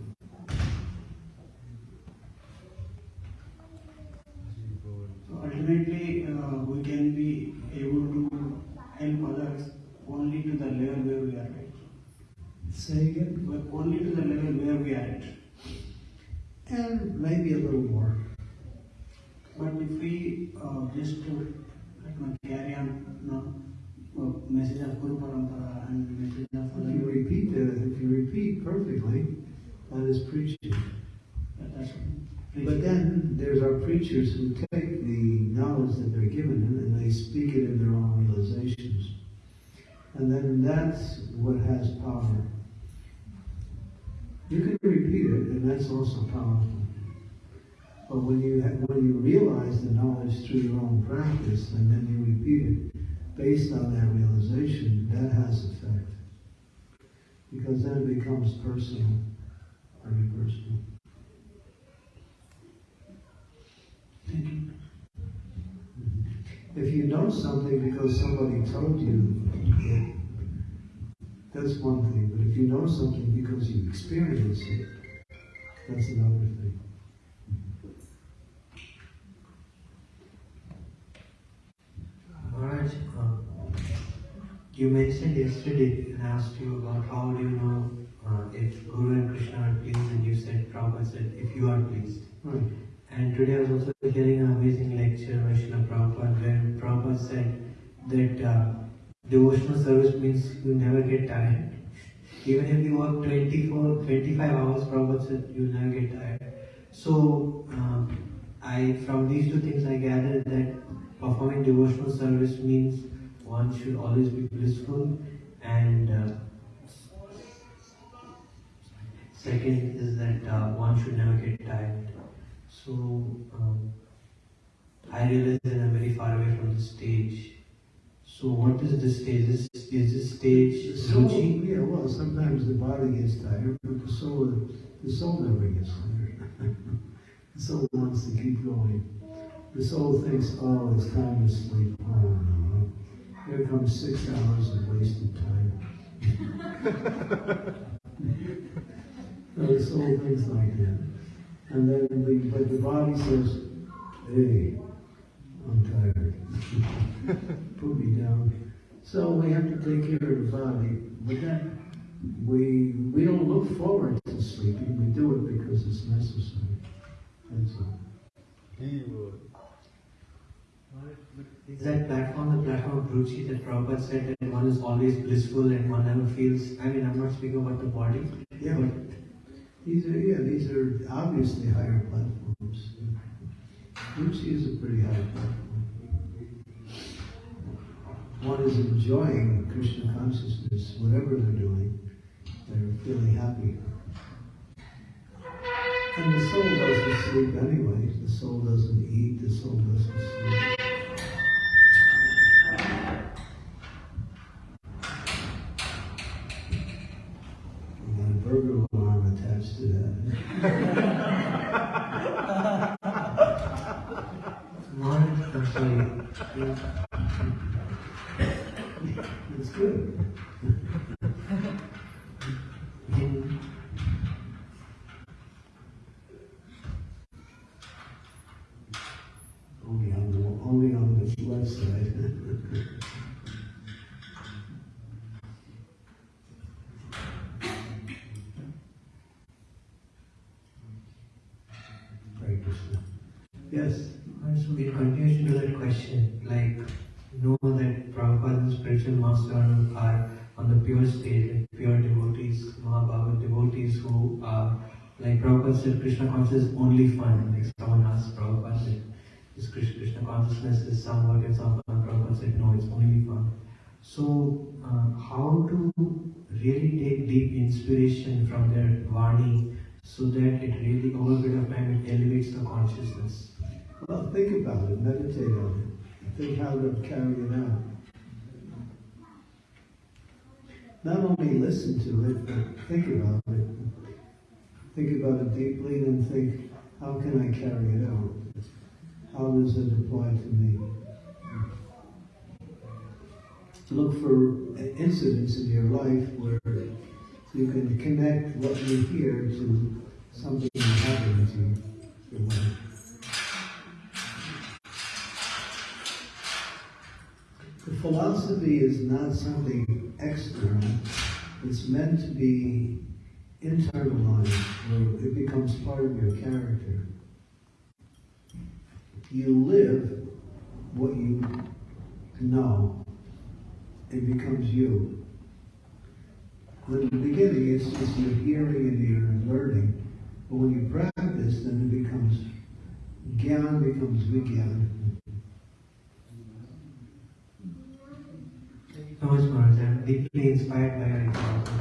I: So ultimately, uh, we can be able to help others only to the level where we are at.
A: Say again?
I: But only to the level where we are at.
A: And maybe a little more.
I: But if we uh, just know, carry on, you know, uh, message of Guru Parampara and message of
A: If you repeat the, if you repeat perfectly, that is preaching. But then there's our preachers who take the knowledge that they're given and they speak it in their own realizations. And then that's what has power. You can repeat it, and that's also powerful. But when you when you realize the knowledge through your own practice, and then you repeat it based on that realization, that has effect. Because then it becomes personal, very personal. If you know something because somebody told you, that's one thing. But if you know something because you experience it, that's another thing.
J: Maharaj, uh, you mentioned yesterday and asked you about how do you know uh, if Guru and Krishna are pleased, and you said, Prabhupada said, if you are pleased.
A: Right.
J: And today I was also hearing an amazing lecture by Srila Prabhupada where Prabhupada said that uh, devotional service means you never get tired. Even if you work 24, 25 hours, Prabhupada said you never get tired. So, um, I from these two things I gathered that performing devotional service means one should always be blissful and uh, second is that uh, one should never get tired. So um, I realize that I'm very far away from the stage. So what is this stage? Is, is this stage Ruchi?
A: yeah, well, sometimes the body gets tired, but the soul, the soul never gets tired. the soul wants to keep going. The soul thinks, oh, it's time to sleep. Oh, no. Here comes six hours of wasted time. No, the soul thinks like that. And then, the, but the body says, hey, I'm tired. Put me down. So we have to take care of the body. But then, we we don't look forward to sleeping. We do it because it's necessary. That's all. He would.
J: Uh, is that platform the platform of Ruchi that Prabhupada said that one is always blissful and one never feels, I mean, I'm not speaking about the body,
A: Yeah,
J: but
A: these are yeah these are obviously higher platforms. Ruchi is a pretty platform. One is enjoying Krishna consciousness, whatever they're doing. They're feeling happy. And the soul doesn't sleep anyway. The soul doesn't eat. The soul doesn't sleep. Got a burger alarm attached to that.
J: Mohan, I'm sorry. Yeah.
A: It's good.
J: In-
A: Only on the only on the left side. Hare Krishna. Yes.
J: So in continuation to that question, like know that Prabhupada and spiritual master are on the pure stage, like pure devotees, Mahabhagavad devotees who are like Prabhupada said Krishna consciousness is only fun. Like someone asked Prabhupada that is Krishna, consciousness is some work and some fun. Prabhupada said no, it's only fun. So uh, how to really take deep inspiration from their Vani so that it really over a bit of time it elevates the consciousness.
A: Well, think about it. Meditate on it. Think how to carry it out. Not only listen to it, but think about it. Think about it deeply and think, how can I carry it out? How does it apply to me? Look for incidents in your life where you can connect what you hear to something that happened to your life. Philosophy is not something external. It's meant to be internalized, where it becomes part of your character. You live what you know. It becomes you. In the beginning, it's just your hearing and your learning. But when you practice, then it becomes Gyan becomes Vigyan.
J: So much, Maharaj. I'm deeply inspired by your example.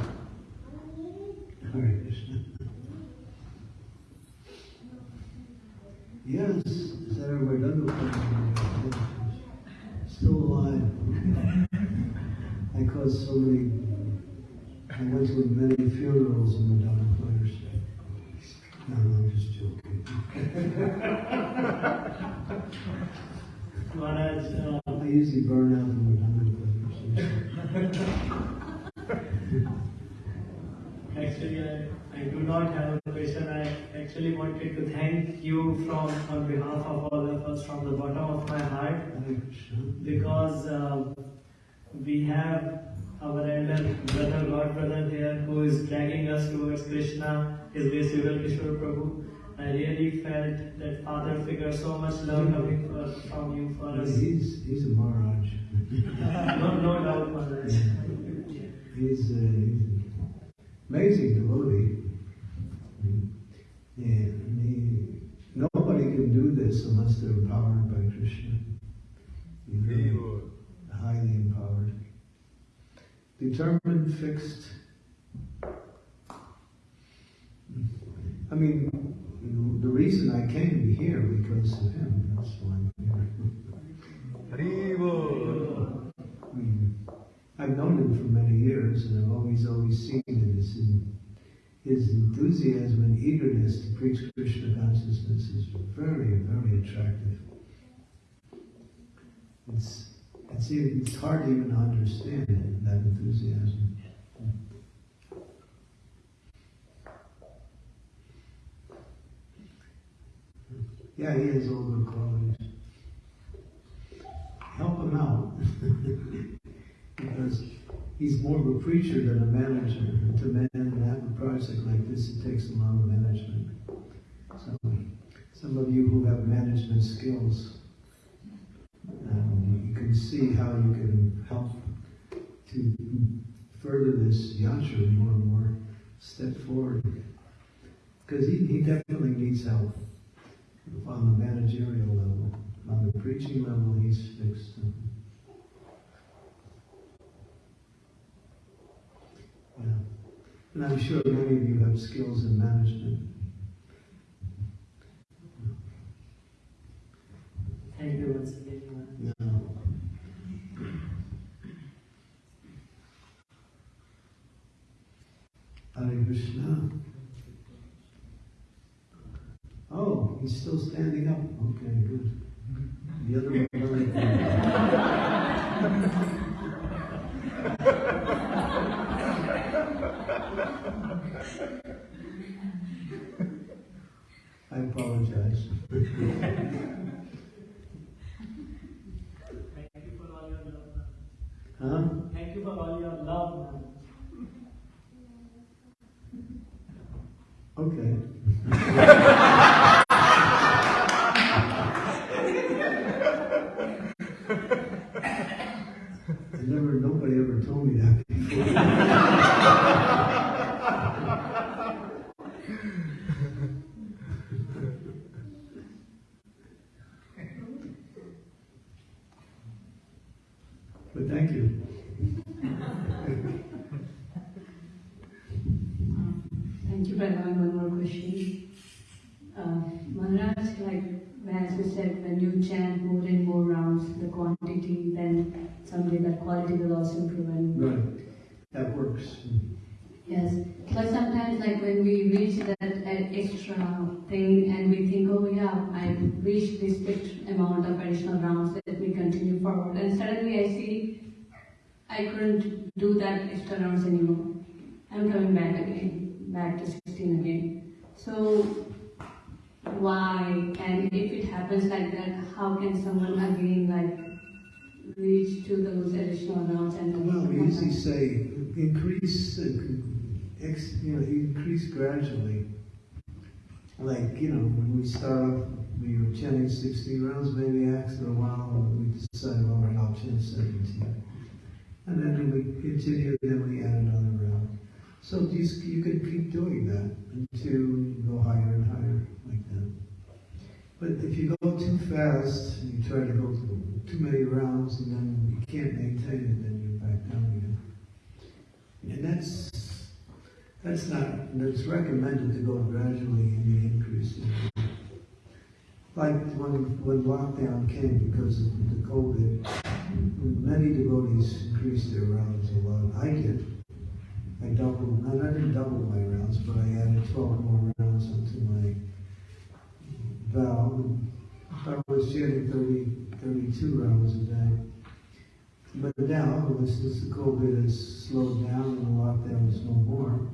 A: Hare Krishna. Yes, Sarah Vedanta still alive. I caused so many, I went to many funerals in Madonna players. No, I'm just joking.
K: Maharaj, uh,
A: I usually burn out the Madonna players.
K: actually, I, I do not have a question. I actually wanted to thank you from on behalf of all of us from the bottom of my heart because uh, we have our elder brother, God brother here who is dragging us towards Krishna, His Yugal Kishore Prabhu. I really felt that father figure, so much love coming for, from you for us.
A: He's, he's a Maharaj.
K: No, no doubt, Maharaj.
A: He's, uh, amazing devotee. And he, nobody can do this unless they're empowered by Krishna. He's really highly empowered. Determined, fixed. I mean, the reason I came here because of him. That's why I'm here. I've known him for many years, and I've always, always seen his, his enthusiasm and eagerness to preach Krishna consciousness is very, very attractive. It's, it's, it's hard to even understand it, that enthusiasm. Yeah, he has all good qualities. Help him out. because he's more of a preacher than a manager. And to man have a project like this, it takes a lot of management. So, some of you who have management skills, um, you can see how you can help to further this yatra more and more, step forward. Because he, he definitely needs help on the managerial level. On the preaching level, he's fixed. Yeah. And I'm sure many of you have skills in management.
K: Thank you once again.
A: Yeah. Hare Krishna. Oh, he's still standing up. Okay, good. The other one. I apologize.
K: Thank you for all your love.
A: Huh?
K: Thank you for all your love.
A: Okay. I never, nobody ever told me that before. But thank you.
D: Thank you, Pranav. One more question. Uh, Maharaj, like as you said, when you chant more and more rounds, the quantity, then someday that quality will also improve. And
A: Right. That works.
D: yes, but sometimes like when we reach that uh, extra thing and we think, oh yeah, I reached this fixed amount of additional rounds, let me continue forward. And suddenly I see I couldn't do that extra rounds anymore. I'm coming back again, back to 16 again. So why? And if it happens like that, how can someone again like reach to those additional rounds and then
A: Well, we usually say increase, you know, increase gradually. Like, you know, when we start off, we were chanting 16 rounds, maybe after a while, we decided, all right, I'll chant 17. And then we continue, then we add another round. So you, you can keep doing that until you go higher and higher like that. But if you go too fast, and you try to go too many rounds, and then you can't maintain it, And that's that's not. It's recommended to go gradually in the increase. Like when when lockdown came because of the COVID, many devotees increased their rounds a lot. I did. I doubled. and I didn't double my rounds, but I added 12 more rounds onto my vow. I was chanting 30, 32 rounds a day. But now, since COVID has slowed down and the lockdown is no more,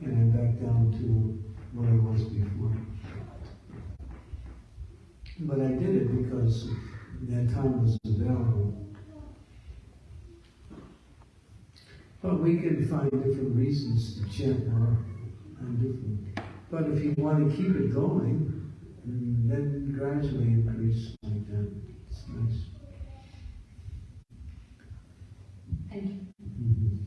A: and I'm back down to what I was before. But I did it because that time was available. But we can find different reasons to chant more and different. But if you want to keep it going, then gradually increase like that. It's nice.
D: Thank you.
A: Mhm.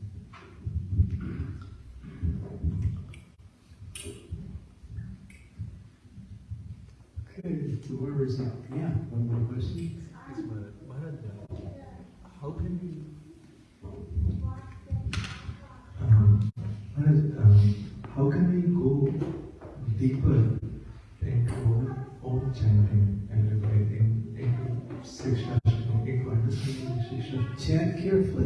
A: Okay, so where is that? Yeah, one more question.
C: How can we um, um, how can we go deeper into our own chanting and in, into Shiksha, into understanding Shiksha?
A: Chant carefully with great attention,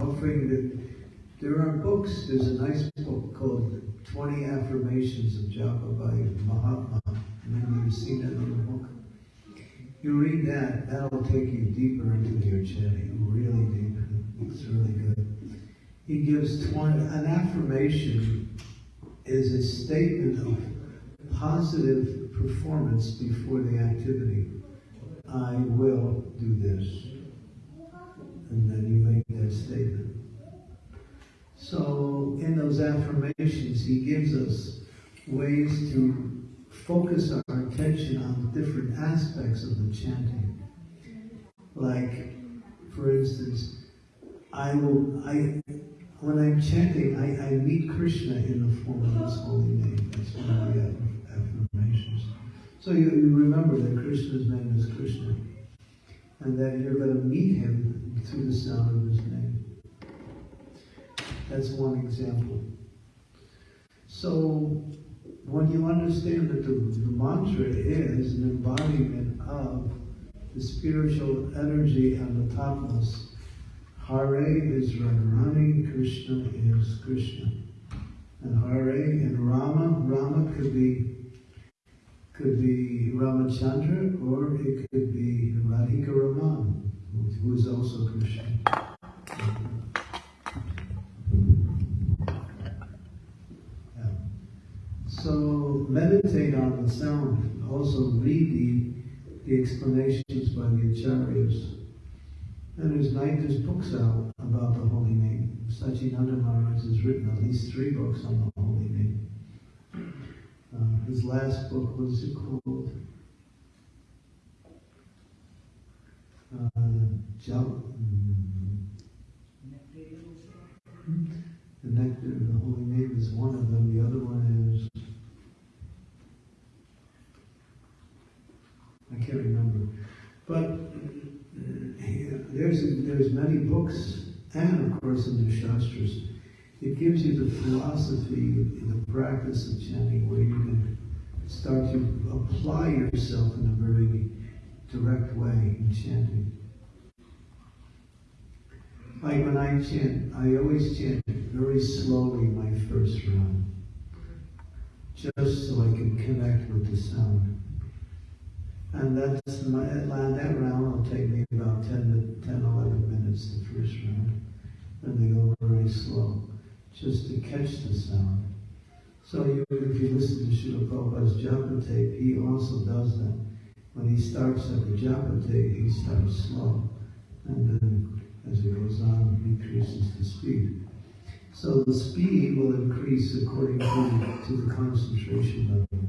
A: offering that there are books. There's a nice book called 20 Affirmations of Japa by Mahatma. Maybe you've seen that little book. You read that, that'll take you deeper into your chanting, really deep. It's really good. He gives 20, an affirmation is a statement of positive performance before the activity. I will do this. Affirmations, he gives us ways to focus our attention on different aspects of the chanting. Like, for instance, I will, I, when I'm chanting, I, I meet Krishna in the form of His holy name. That's one of the affirmations. So you, you remember that Krishna's name is Krishna, and that you're going to meet Him through the sound of His name. That's one example. So when you understand that the, the mantra is an embodiment of the spiritual energy and the topmost, Hare is Radharani, Krishna is Krishna. And Hare and Rama, Rama could be could be Ramachandra or it could be Radhika Raman, who is also Krishna. So meditate on the sound. Also read the, the explanations by the acharyas. And there's, night, there's books out about the holy name. Sacinandana Maharaj has written at least three books on the holy name. Uh, his last book was it called? Uh, Jal- the nectar of the holy name is one of them. The other one is I can't remember. But uh, there's there's many books, and of course in the shastras, it gives you the philosophy, the practice of chanting, where you can start to apply yourself in a very direct way in chanting. Like when I chant, I always chant very slowly my first round, just so I can connect with the sound. And that's my, that round will take me about 10 to 10, 11 minutes, the first round. And they go very slow, just to catch the sound. So you, if you listen to Srila Prabhupada's japa tape, he also does that. When he starts at the japa tape, he starts slow. And then as it goes on, increases the speed. So the speed will increase according to, to the concentration level.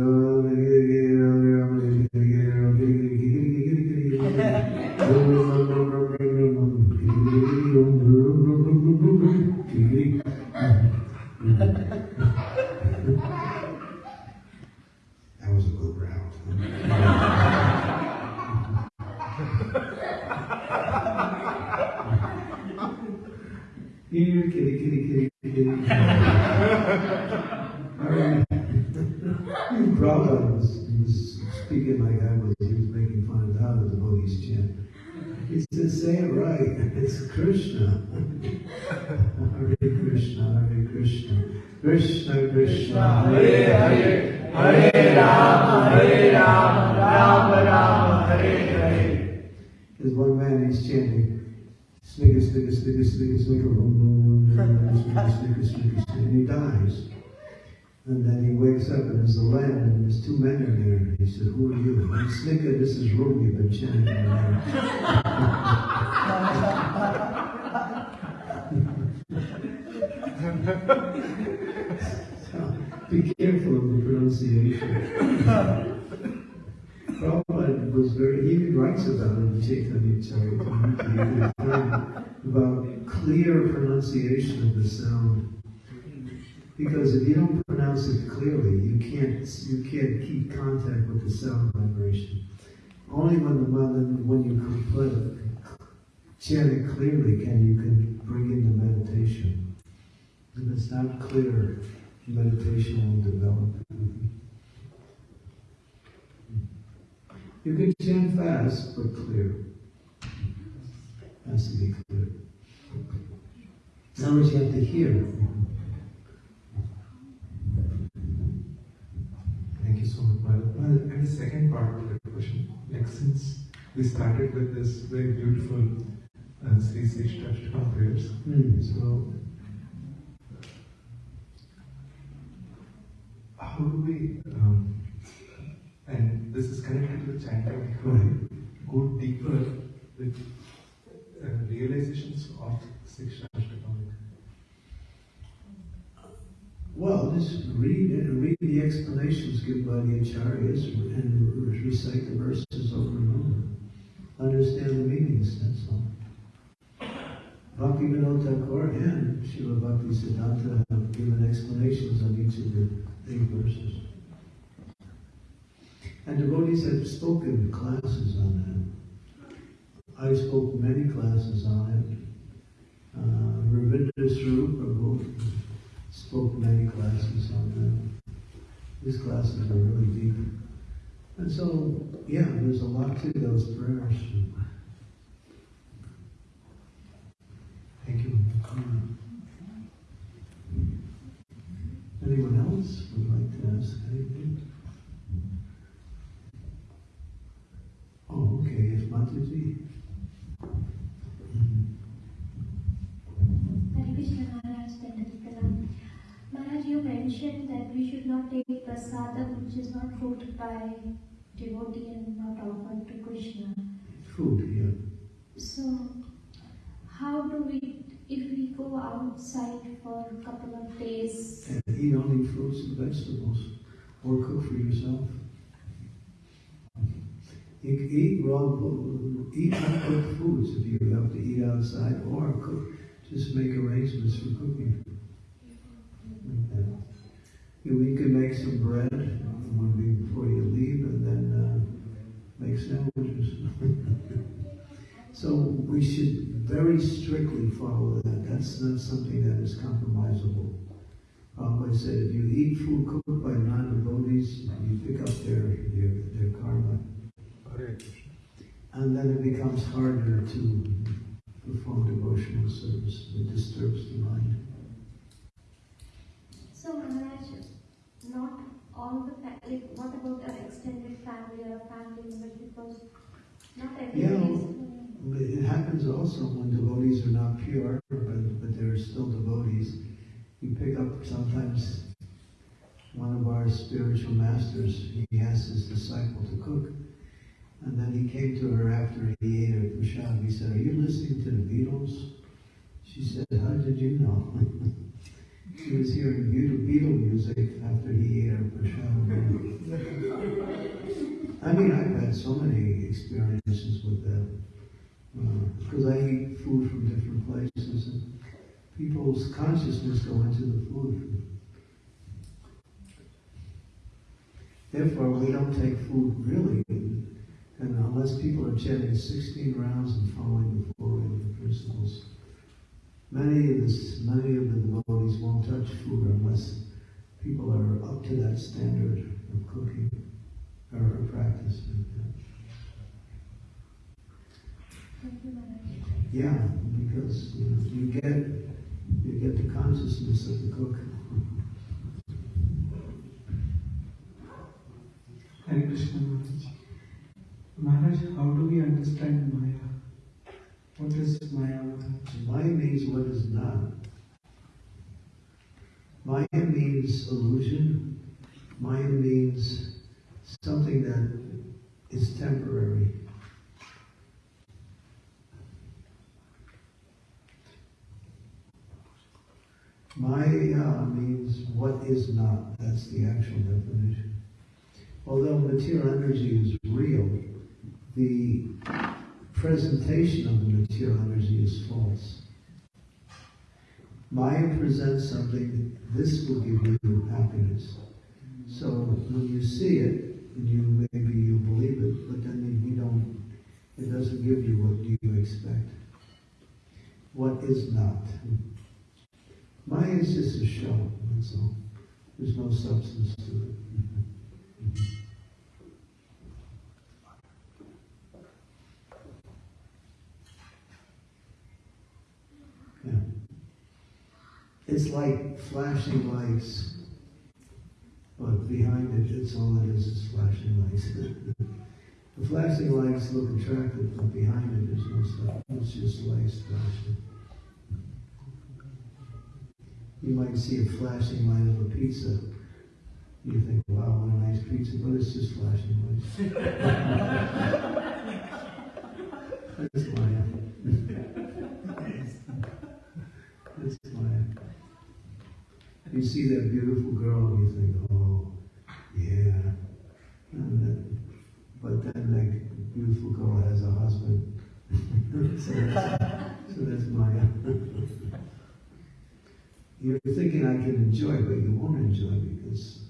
A: It's Krishna. Hare Krishna, Hare Krishna. Krishna, Krishna, Hare Hare. Hare Rama, Hare Rama, Rama Rama, Hare Hare. There's one man, he's chanting, snicker, snicker, boom, boom, boom, snicker, snicker, snicker, snicker, and he dies. And then he wakes up and there's a lamb and there's two men in there. He said, who are you? I'm Snicker, this is Ruby, you've been chanting Be careful of the pronunciation. Prabhupada was very, he writes about it in Chaitanya Charitamrita about clear pronunciation of the sound. Because if you don't pronounce it clearly, you can't you can't keep contact with the sound vibration. Only when the when, when you complete, chant it clearly can you can bring in the meditation. If it's not clear, meditation won't develop. You can chant fast, but clear. Has to be clear. Now what you have to hear.
C: Thank you so much, Bharat. And the second part of the question, like since we started with this very beautiful uh, Sri Shikshashtaka prayers.
A: Hmm.
C: So, how do we, um, and this is connected with chanting, how do we go deeper with uh, realizations of
A: Shikshashtaka? Just read read the explanations given by the acharyas and re- recite the verses over and over. Understand the meanings, that's all. Bhakti Vinod Thakur and Srila Bhakti Siddhanta have given explanations on each of the eight verses. And devotees have spoken classes on that. I spoke many classes on it. Uh, spoke many classes on that. These classes are really deep. And so, yeah, there's a lot to those prayers.
C: Thank you.
A: Anyone else would like to ask anything? Oh, okay, yes, Mataji.
E: Hare Krishna Maharaj, Dandapitala. Maharaj, you mentioned that we should not take prasadam which is not cooked by devotee and not offered to Krishna.
A: Food, yeah.
E: So, how do we, if we go outside for a couple of days,
A: And eat only fruits and vegetables, or cook for yourself. You can eat raw, food- eat uncooked foods if you have to eat outside, or cook, just make arrangements for cooking. You can make some bread one week before you leave, and then uh, make sandwiches. so we should very strictly follow that. That's not something that is compromisable. Prabhupada said, if you eat food cooked by non-devotees, you pick up their, their, their karma. And then it becomes harder to perform devotional service. It disturbs the mind.
E: so Maharaj, not all the family, what about our extended family or family members because not
A: Yeah,
E: everybody is.
A: it happens also when devotees are not pure, but, but they're still devotees. You pick up sometimes one of our spiritual masters, he asked his disciple to cook. And then he came to her after he ate her prashad. He said, Are you listening to the Beatles? She said, How did you know? she was hearing Beatle music after he ate her prashad. I mean, I've had so many experiences with that. Because uh, I eat food from different places and people's consciousness go into the food. Therefore, we don't take food really, and unless people are chanting 16 rounds and following the four principles. Many of, this, many of the devotees won't touch food unless people are up to that standard of cooking or practice.
E: Thank you, Maharaj.
A: Yeah, because you, know, you get you get the consciousness of the cook.
I: Hare Krishna Maharaj. Maharaj, how do we understand Maya? What is Maya
A: Maya means what is not. Maya means illusion. Maya means something that is temporary. Maya uh, means what is not. That's the actual definition. Although material energy is real, the presentation of the material energy is false. Maya presents something, this will give you happiness. So when you see it, you maybe you believe it, but then you don't, it doesn't give you what you expect. What is not. Maya is just a show, that's all. There's no substance to it. Yeah. It's like flashing lights, but behind it, it's all it is is flashing lights. The flashing lights look attractive, but behind it there's no stuff. It's just lights flashing. You might see a flashing light of a pizza. You think, wow, what a nice pizza, but it's just flashing lights. That's Maya. That's Maya. You see that beautiful girl and you think, oh, yeah. Then, but then that beautiful girl has a husband. so, that's, so that's Maya. You're thinking I can enjoy, but you won't enjoy because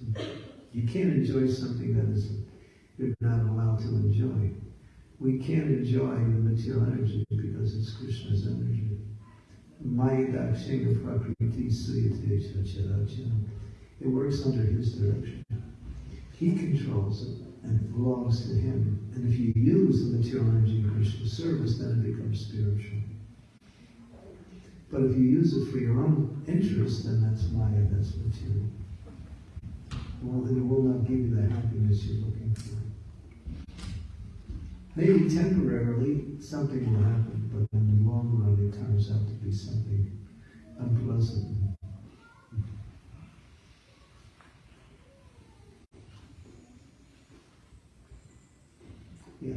A: you can't enjoy something that is you're not allowed to enjoy. We can't enjoy the material energy because it's Krishna's energy. Mayadhyakshena Prakriti Suyate Chacharacha. It works under his direction. He controls it and it belongs to him. And if you use the material energy in Krishna's service, then it becomes spiritual. But if you use it for your own interest, then that's Maya, that's material. Well, it will not give you the happiness you're looking for. Maybe temporarily something will happen, but in the long run it turns out to be something unpleasant. Yeah.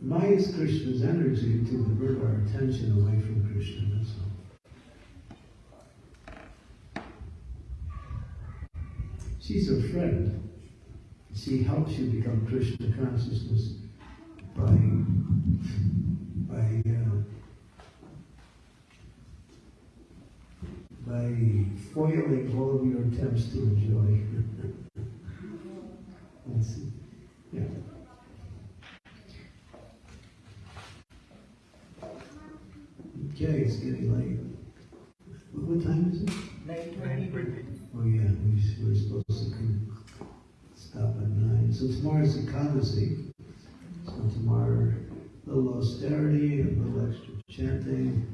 A: Why is Krishna's energy to divert our attention away from Krishna, that's all. She's a friend. She helps you become Krishna consciousness by by uh, by foiling all of your attempts to enjoy. Let's see. Yeah. Okay, it's getting late. What, what time is it? Oh yeah, we, we're supposed to stop at nine. So tomorrow's the Ekadasi. So tomorrow, a little austerity, a little extra chanting,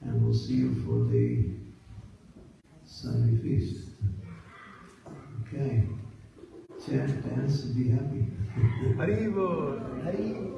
A: and we'll see you for the Sunday feast. Okay. Chant, dance, and be happy.
C: Haribol, Haribol.